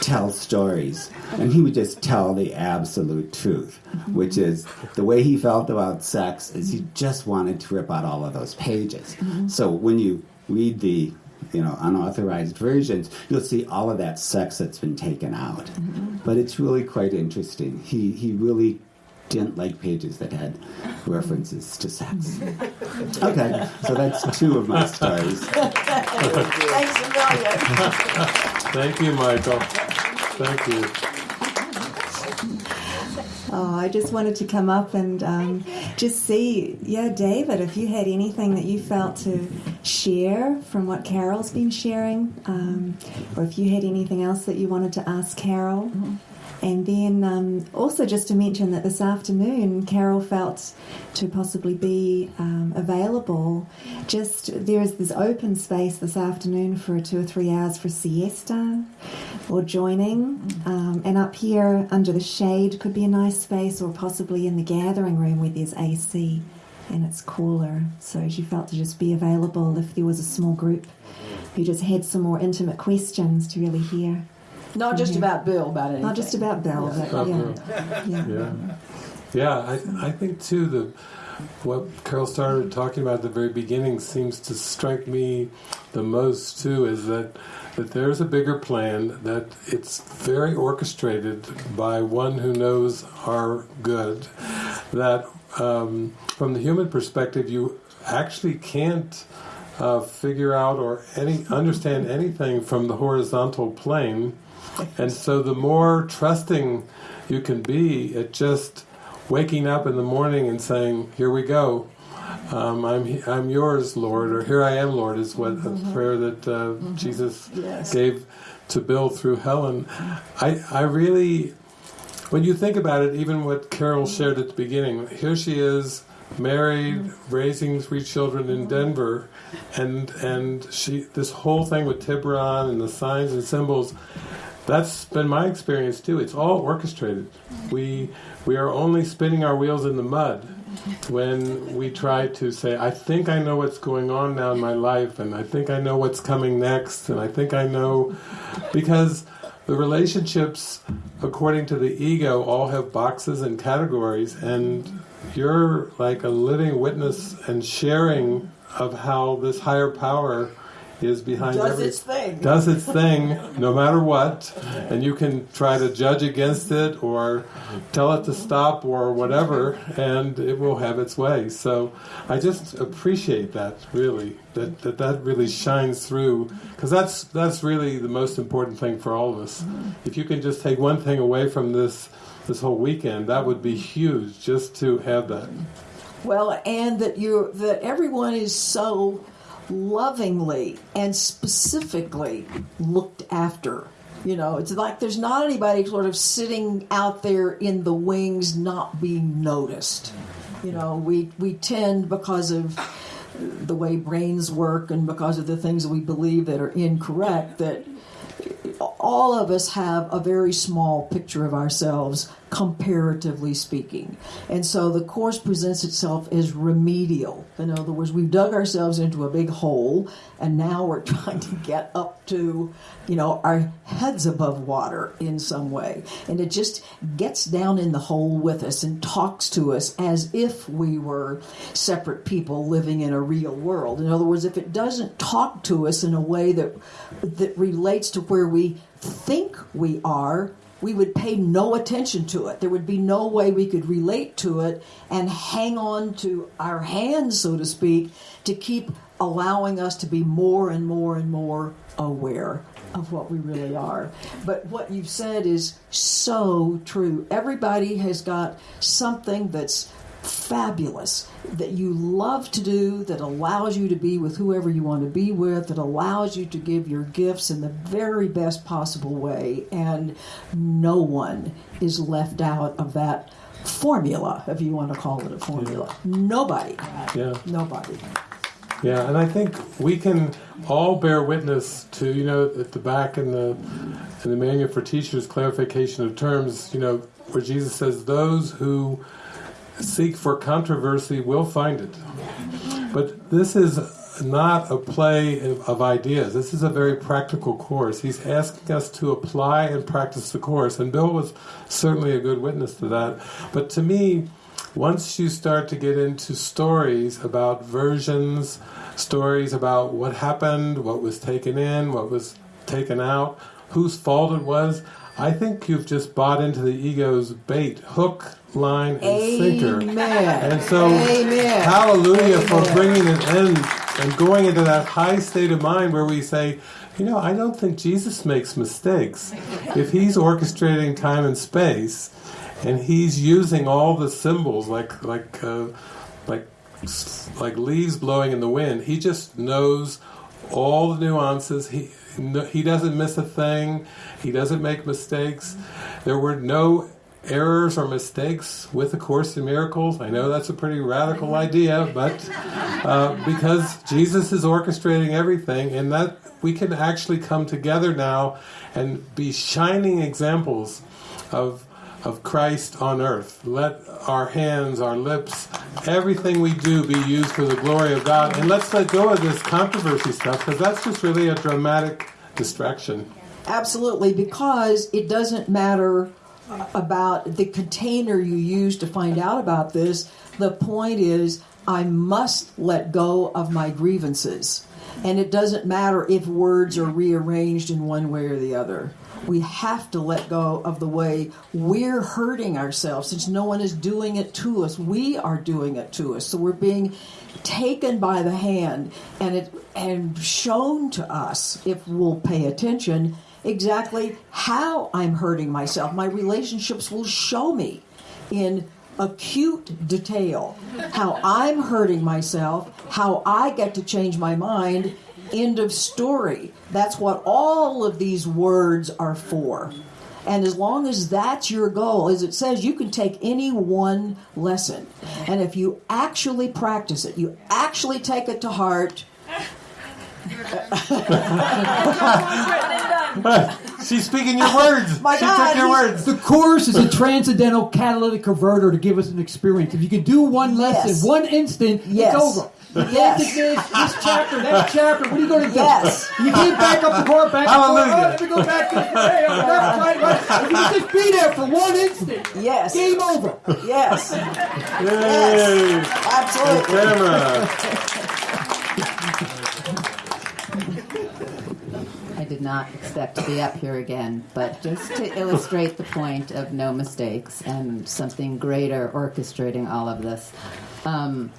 tell stories. And he would just tell the absolute truth, which is the way he felt about sex is he just wanted to rip out all of those pages. So when you read the you know unauthorized versions, you'll see all of that sex that's been taken out. But it's really quite interesting. He he really didn't like pages that had [LAUGHS] references to sex. [LAUGHS] Okay, so that's two of my stories. Thanks a million. [LAUGHS] Thank you, Michael. Thank you. Oh, I just wanted to come up and um, just see, yeah, David, if you had anything that you felt to share from what Carol's been sharing, um, or if you had anything else that you wanted to ask Carol. And then um, also just to mention that this afternoon, Carol felt to possibly be um, available. Just there is this open space this afternoon for two or three hours for siesta or joining. Um, and up here under the shade could be a nice space, or possibly in the gathering room where there's AC and it's cooler. So she felt to just be available if there was a small group who just had some more intimate questions to really hear. Not just about Bill, about anything. Not just about Bell, but yeah. [LAUGHS] yeah. Yeah, yeah. I I think too the what Carol started talking about at the very beginning seems to strike me the most too is that that there's a bigger plan that it's very orchestrated by one who knows our good that um, from the human perspective you actually can't uh, figure out or any understand anything from the horizontal plane and so the more trusting you can be at just waking up in the morning and saying, "Here we go, um, I'm I'm yours, Lord," or "Here I am, Lord," is what a prayer that uh, Jesus Yes. gave to Bill through Helen. I I really, when you think about it, even what Carol shared at the beginning, here she is. Married, raising three children in Denver, and and she this whole thing with Tiburon and the signs and symbols, that's been my experience too. It's all orchestrated. We we are only spinning our wheels in the mud, when we try to say, I think I know what's going on now in my life, and I think I know what's coming next, and I think I know. Because the relationships, according to the ego, all have boxes and categories, and you're like a living witness and sharing of how this higher power is behind Does every, its thing. does its thing no matter what. And you can try to judge against it or tell it to stop or whatever and it will have its way. So i just appreciate that really that that, that really shines through because that's that's really the most important thing for all of us. If you can just take one thing away from this this whole weekend that would be huge just to have that. Well, and that you that everyone is so lovingly and specifically looked after. You know, it's like there's not anybody sort of sitting out there in the wings not being noticed. You know, we we tend because of the way brains work and because of the things we believe that are incorrect that all of us have a very small picture of ourselves comparatively speaking. And so the course presents itself as remedial. In other words we've dug ourselves into a big hole and now we're [LAUGHS] trying to get up to you know our heads above water in some way. And it just gets down in the hole with us and talks to us as if we were separate people living in a real world. In other words if it doesn't talk to us in a way that that relates to where we think we are we would pay no attention to it. There would be no way we could relate to it and hang on to our hands, so to speak, to keep allowing us to be more and more and more aware of what we really are. But what you've said is so true. Everybody has got something that's fabulous that you love to do that allows you to be with whoever you want to be with that allows you to give your gifts in the very best possible way. And no one is left out of that formula if you want to call it a formula. Nobody. Yeah. Nobody. Yeah, and I think we can all bear witness to, you know, at the back in the in the manual for teachers, clarification of terms, you know, where Jesus says, "Those who seek for controversy will find it." But this is not a play of, of ideas. This is a very practical course. He's asking us to apply and practice the course, and Bill was certainly a good witness to that. But to me, once you start to get into stories about versions, stories about what happened, what was taken in, what was taken out, whose fault it was, I think you've just bought into the ego's bait, hook, line, and sinker. Amen. And so, Amen. hallelujah for bringing it in and going into that high state of mind where we say, you know, I don't think Jesus makes mistakes. If he's orchestrating time and space, and he's using all the symbols like like uh, like like leaves blowing in the wind, he just knows all the nuances. He no, he doesn't miss a thing. He doesn't make mistakes. There were no errors or mistakes with the Course in Miracles. I know that's a pretty radical idea, but uh, because Jesus is orchestrating everything, and that we can actually come together now and be shining examples of of Christ on earth. Let our hands, our lips, everything we do be used for the glory of God. And let's let go of this controversy stuff because that's just really a dramatic distraction. Absolutely, because it doesn't matter uh, about the container you use to find out about this. The point is, I must let go of my grievances. And it doesn't matter if words are rearranged in one way or the other. We have to let go of the way we're hurting ourselves since no one is doing it to us. We are doing it to us. So we're being taken by the hand and it and shown to us if we'll pay attention exactly how I'm hurting myself. My relationships will show me in acute detail how I'm hurting myself, how I get to change my mind. End of story. That's what all of these words are for. And as long as that's your goal, as it says, you can take any one lesson. And if you actually practice it, you actually take it to heart. [LAUGHS] [LAUGHS] She's speaking your words. My she God, took your words. The course is a transcendental catalytic converter to give us an experience. If you can do one lesson, Yes. one instant, Yes. it's over. You Yes. can't this, this chapter, that [LAUGHS] chapter. What are you going to do? Yes. You can't back up the court, back up the court. Hallelujah. Oh, let me go back this way. Oh, left, right, right. If you can just be there for one instant, Yes. game over. Yes. Yay! Absolutely. [LAUGHS] Camera. I did not expect to be up here again, but just to illustrate the point of no mistakes and something greater orchestrating all of this. Um,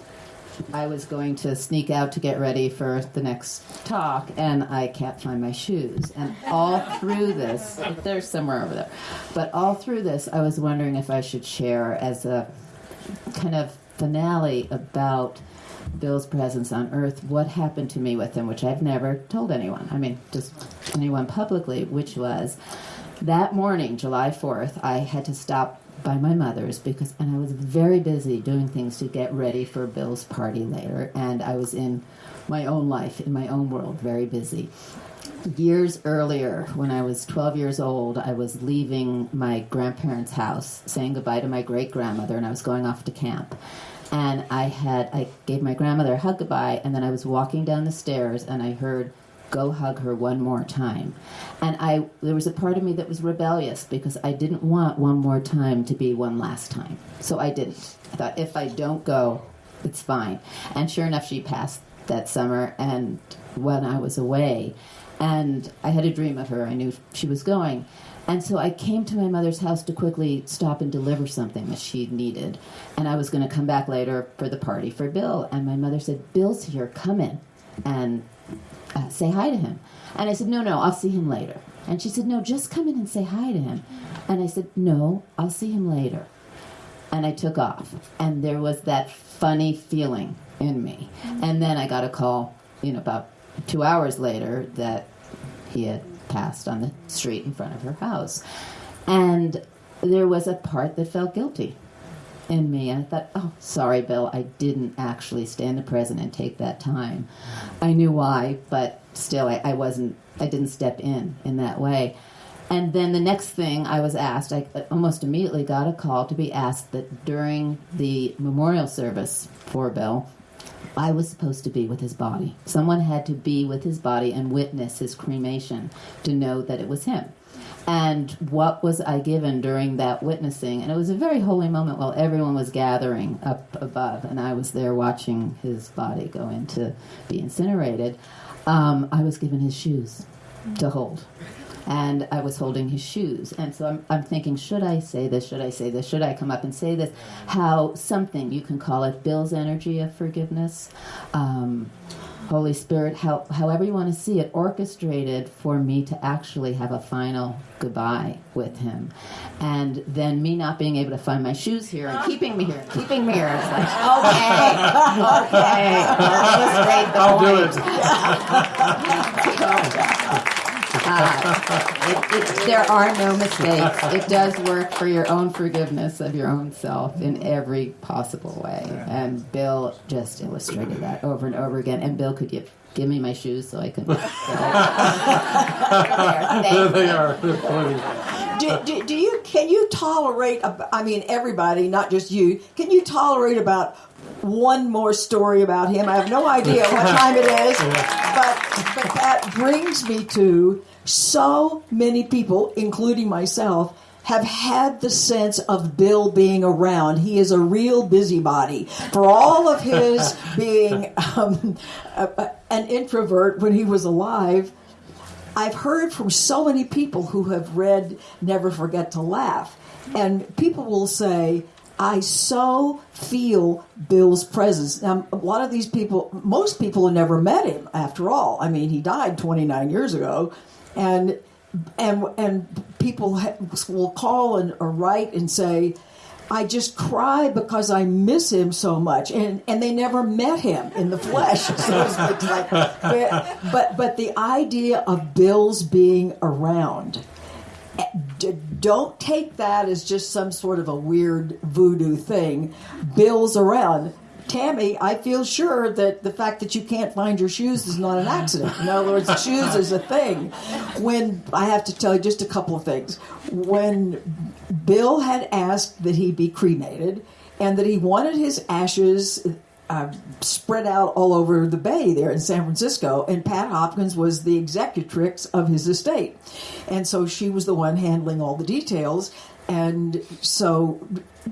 I was going to sneak out to get ready for the next talk, and I can't find my shoes. And all through this, they're somewhere over there, but all through this, I was wondering if I should share as a kind of finale about Bill's presence on Earth, what happened to me with him, which I've never told anyone. I mean, just anyone publicly, which was that morning, July 4th, I had to stop by my mother's because, and I was very busy doing things to get ready for Bill's party later, and I was in my own life, in my own world, very busy years earlier, when I was 12 years old, I was leaving my grandparents' house, saying goodbye to my great grandmother, and I was going off to camp. And I had, I gave my grandmother a hug goodbye, and then I was walking down the stairs, and I heard, "Go hug her one more time." And I, there was a part of me that was rebellious because I didn't want one more time to be one last time, so I didn't. I thought if I don't go, it's fine. And sure enough, she passed that summer, and when I was away, and I had a dream of her. I knew she was going. And so I came to my mother's house to quickly stop and deliver something that she needed. And I was going to come back later for the party for Bill. And my mother said, Bill's here, come in and uh, say hi to him. And I said, No, no, I'll see him later. And she said, No, just come in and say hi to him. And I said, No, I'll see him later and I took off. And there was that funny feeling in me. And then I got a call, you know, about two hours later that he had passed on the street in front of her house. And there was a part that felt guilty in me. I thought, oh, sorry, Bill, I didn't actually stand the present and take that time. I knew why, but still, I, I wasn't, I didn't step in in that way. And then the next thing I was asked, I almost immediately got a call to be asked that during the memorial service for Bill, I was supposed to be with his body. Someone had to be with his body and witness his cremation to know that it was him. And what was I given during that witnessing? And it was a very holy moment while everyone was gathering up above, and I was there watching his body go in to be incinerated. Um, I was given his shoes to hold and I was holding his shoes. And so I'm, I'm thinking, should I say this? Should I say this? Should I come up and say this? How something, you can call it Bill's energy of forgiveness, um, Holy Spirit, how, however you want to see it, orchestrated for me to actually have a final goodbye with him. And then me not being able to find my shoes here and keeping me here, keeping me here. It's like, okay, okay, I'll do it. [LAUGHS] Uh, it, it, there are no mistakes. It does work for your own forgiveness of your own self in every possible way. And Bill just illustrated that over and over again. And Bill could give give me my shoes so I can. [LAUGHS] There they are. They're do, do, do you can you tolerate i mean everybody not just you can you tolerate about one more story about him i have no idea what [LAUGHS] time it is but but that brings me to so many people including myself have had the sense of Bill being around. He is a real busybody. For all of his [LAUGHS] being um, a, an introvert when he was alive, I've heard from so many people who have read Never Forget to Laugh, and people will say, I so feel Bill's presence. Now, a lot of these people, most people have never met him after all. I mean, he died 29 years ago, and and and people will call and or write and say, I just cry because I miss him so much, and and they never met him in the flesh. [LAUGHS] So like- but but the idea of Bill's being around, eh, don't take that as just some sort of a weird voodoo thing. Bill's around. Tammy, I feel sure that the fact that you can't find your shoes is not an accident. In other words, shoes is a thing. When I have to tell you just a couple of things. When Bill had asked that he be cremated and that he wanted his ashes uh, spread out all over the bay there in San Francisco, and Pat Hopkins was the executrix of his estate. And so she was the one handling all the details. And so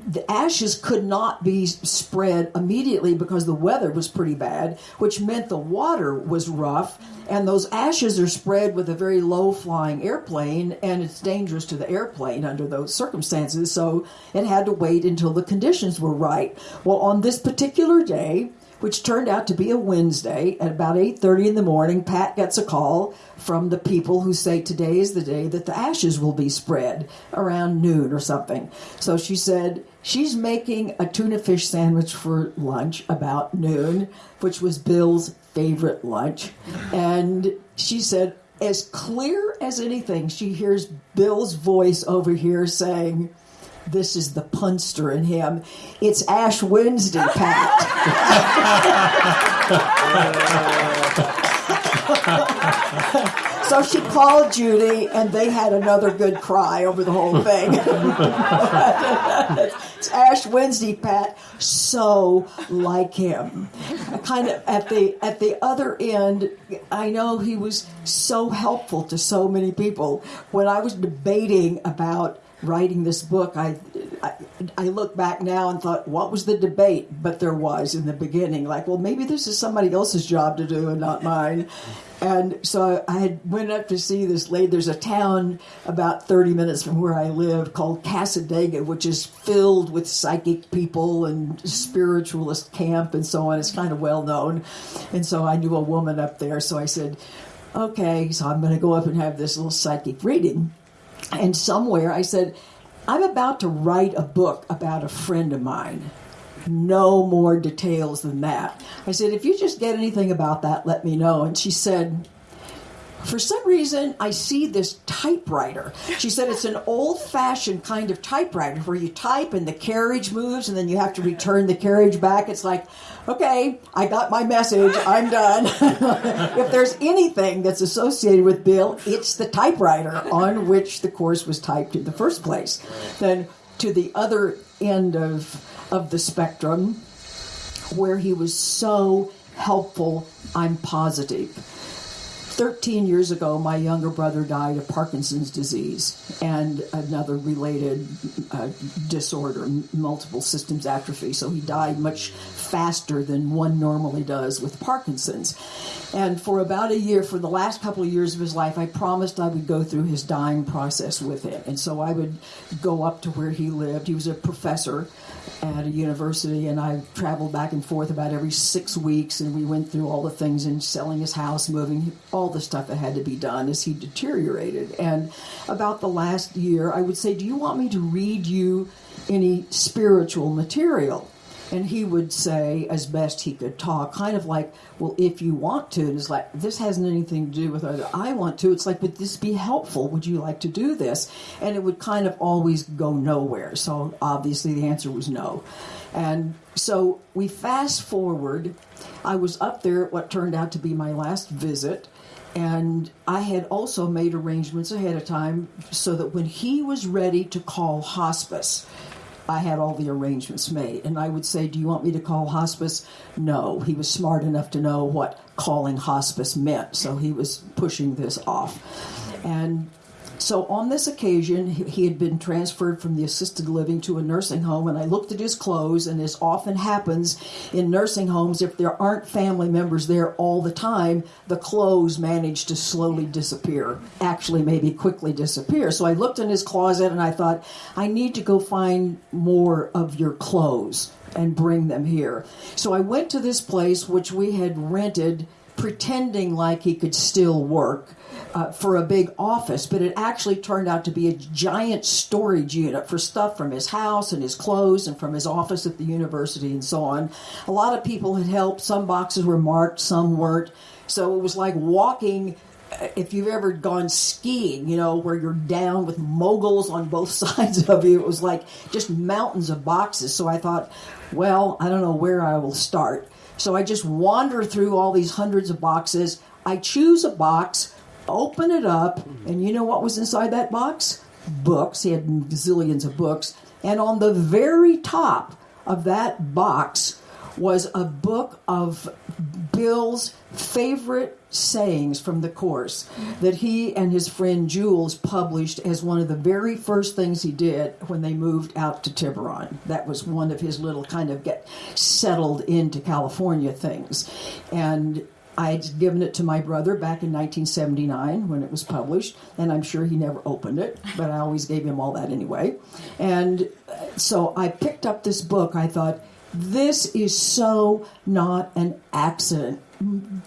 the ashes could not be spread immediately because the weather was pretty bad, which meant the water was rough. And those ashes are spread with a very low flying airplane, and it's dangerous to the airplane under those circumstances. So it had to wait until the conditions were right. Well, on this particular day, which turned out to be a Wednesday at about 8:30 in the morning Pat gets a call from the people who say today is the day that the ashes will be spread around noon or something. So she said she's making a tuna fish sandwich for lunch about noon, which was Bill's favorite lunch. And she said as clear as anything she hears Bill's voice over here saying this is the punster in him. It's Ash Wednesday, Pat. [LAUGHS] so she called Judy, and they had another good cry over the whole thing. it's [LAUGHS] Ash Wednesday, Pat. So like him. Kind of at the at the other end, I know he was so helpful to so many people. When I was debating about writing this book, I, I, I look back now and thought, what was the debate? But there was in the beginning, like, well, maybe this is somebody else's job to do and not mine. And so I had went up to see this lady. There's a town about 30 minutes from where I live called Cassadaga, which is filled with psychic people and spiritualist camp and so on. It's kind of well known. And so I knew a woman up there. So I said, okay, so I'm going to go up and have this little psychic reading. And somewhere I said, I'm about to write a book about a friend of mine. No more details than that. I said, if you just get anything about that, let me know. And she said, for some reason, I see this typewriter. She said it's an old fashioned kind of typewriter where you type and the carriage moves and then you have to return the carriage back. It's like, okay, I got my message, I'm done. [LAUGHS] if there's anything that's associated with Bill, it's the typewriter on which the course was typed in the first place. Then to the other end of, of the spectrum, where he was so helpful, I'm positive 13 years ago, my younger brother died of Parkinson's disease and another related uh, disorder, multiple systems atrophy. So he died much faster than one normally does with Parkinson's. And for about a year, for the last couple of years of his life, I promised I would go through his dying process with him. And so I would go up to where he lived. He was a professor at a university, and I traveled back and forth about every six weeks, and we went through all the things in selling his house, moving all the stuff that had to be done as he deteriorated. And about the last year, I would say, Do you want me to read you any spiritual material? And he would say, as best he could talk, kind of like, well, if you want to. And it's like, this hasn't anything to do with whether I want to. It's like, would this be helpful? Would you like to do this? And it would kind of always go nowhere. So obviously the answer was no. And so we fast forward. I was up there at what turned out to be my last visit. And I had also made arrangements ahead of time so that when he was ready to call hospice, I had all the arrangements made. And I would say, Do you want me to call hospice? No. He was smart enough to know what calling hospice meant, so he was pushing this off. And so on this occasion, he had been transferred from the assisted living to a nursing home, and I looked at his clothes, and as often happens in nursing homes, if there aren't family members there all the time, the clothes manage to slowly disappear, actually, maybe quickly disappear. So I looked in his closet and I thought, I need to go find more of your clothes and bring them here. So I went to this place, which we had rented, pretending like he could still work uh, for a big office, but it actually turned out to be a giant storage unit for stuff from his house and his clothes and from his office at the university and so on. A lot of people had helped. Some boxes were marked, some weren't. So it was like walking if you've ever gone skiing, you know, where you're down with moguls on both [LAUGHS] sides of you, it was like just mountains of boxes. So I thought, well, I don't know where I will start. So I just wander through all these hundreds of boxes. I choose a box, open it up, and you know what was inside that box? Books. He had zillions of books. And on the very top of that box was a book of Bill's favorite sayings from the course that he and his friend Jules published as one of the very first things he did when they moved out to Tiburon. That was one of his little kind of get settled into California things. And I'd given it to my brother back in 1979 when it was published, and I'm sure he never opened it, but I always gave him all that anyway. And uh, so I picked up this book. I thought, this is so not an accident.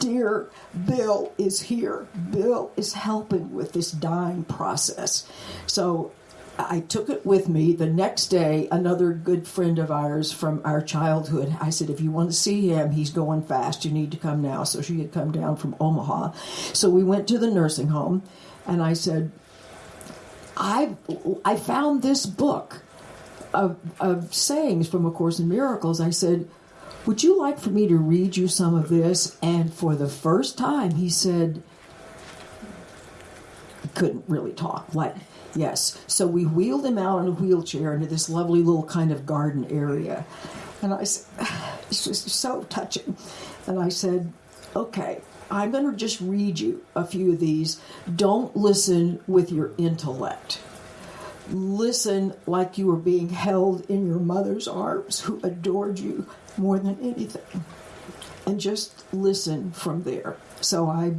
Dear Bill is here. Bill is helping with this dying process. So I took it with me. The next day, another good friend of ours from our childhood, I said, if you want to see him, he's going fast. You need to come now. So she had come down from Omaha. So we went to the nursing home, and I said, I, I found this book of, of sayings from A Course in Miracles. I said, Would you like for me to read you some of this? And for the first time, he said, couldn't really talk. Like, yes. So we wheeled him out in a wheelchair into this lovely little kind of garden area. And I said, It's just so touching. And I said, Okay, I'm going to just read you a few of these. Don't listen with your intellect listen like you were being held in your mother's arms who adored you more than anything and just listen from there so i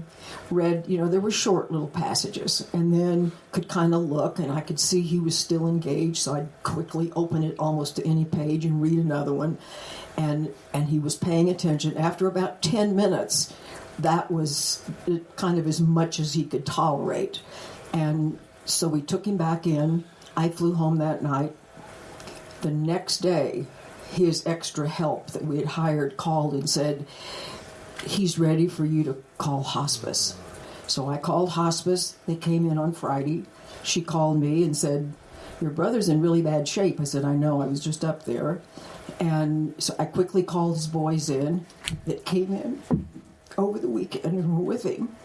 read you know there were short little passages and then could kind of look and i could see he was still engaged. So i'd quickly open it almost to any page and read another one. And and he was paying attention. After about 10 minutes that was uh, kind of as much as he could tolerate. And so we took him back in. I flew home that night. The next day, his extra help that we had hired called and said, He's ready for you to call hospice. So I called hospice. They came in on Friday. She called me and said, Your brother's in really bad shape. I said, I know, I was just up there. And so I quickly called his boys in that came in over the weekend and were with him,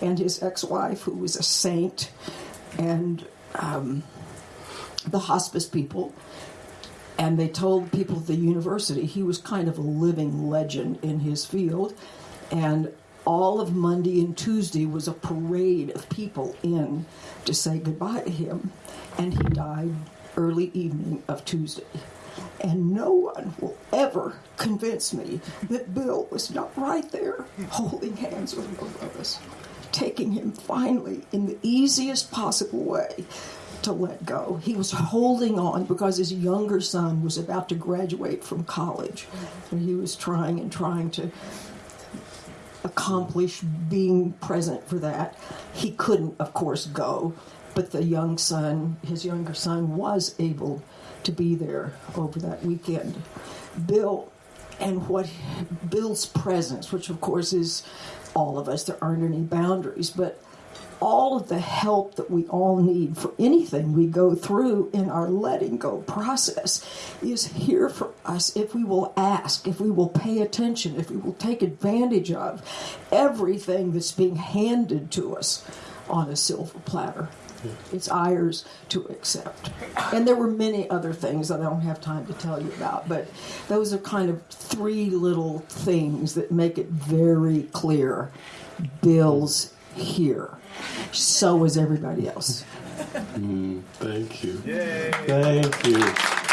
and his ex wife, who was a saint, and um, the hospice people and they told people at the university he was kind of a living legend in his field and all of monday and tuesday was a parade of people in to say goodbye to him and he died early evening of tuesday and no one will ever convince me that bill was not right there holding hands with both of us taking him finally in the easiest possible way to let go. He was holding on because his younger son was about to graduate from college. And he was trying and trying to accomplish being present for that. He couldn't, of course, go, but the young son, his younger son, was able to be there over that weekend. Bill and what Bill's presence, which of course is all of us, there aren't any boundaries, but all of the help that we all need for anything we go through in our letting go process is here for us if we will ask, if we will pay attention, if we will take advantage of everything that's being handed to us on a silver platter. It's ours to accept. And there were many other things that I don't have time to tell you about, but those are kind of three little things that make it very clear Bill's here. So was everybody else. Mm, thank you. Thank you.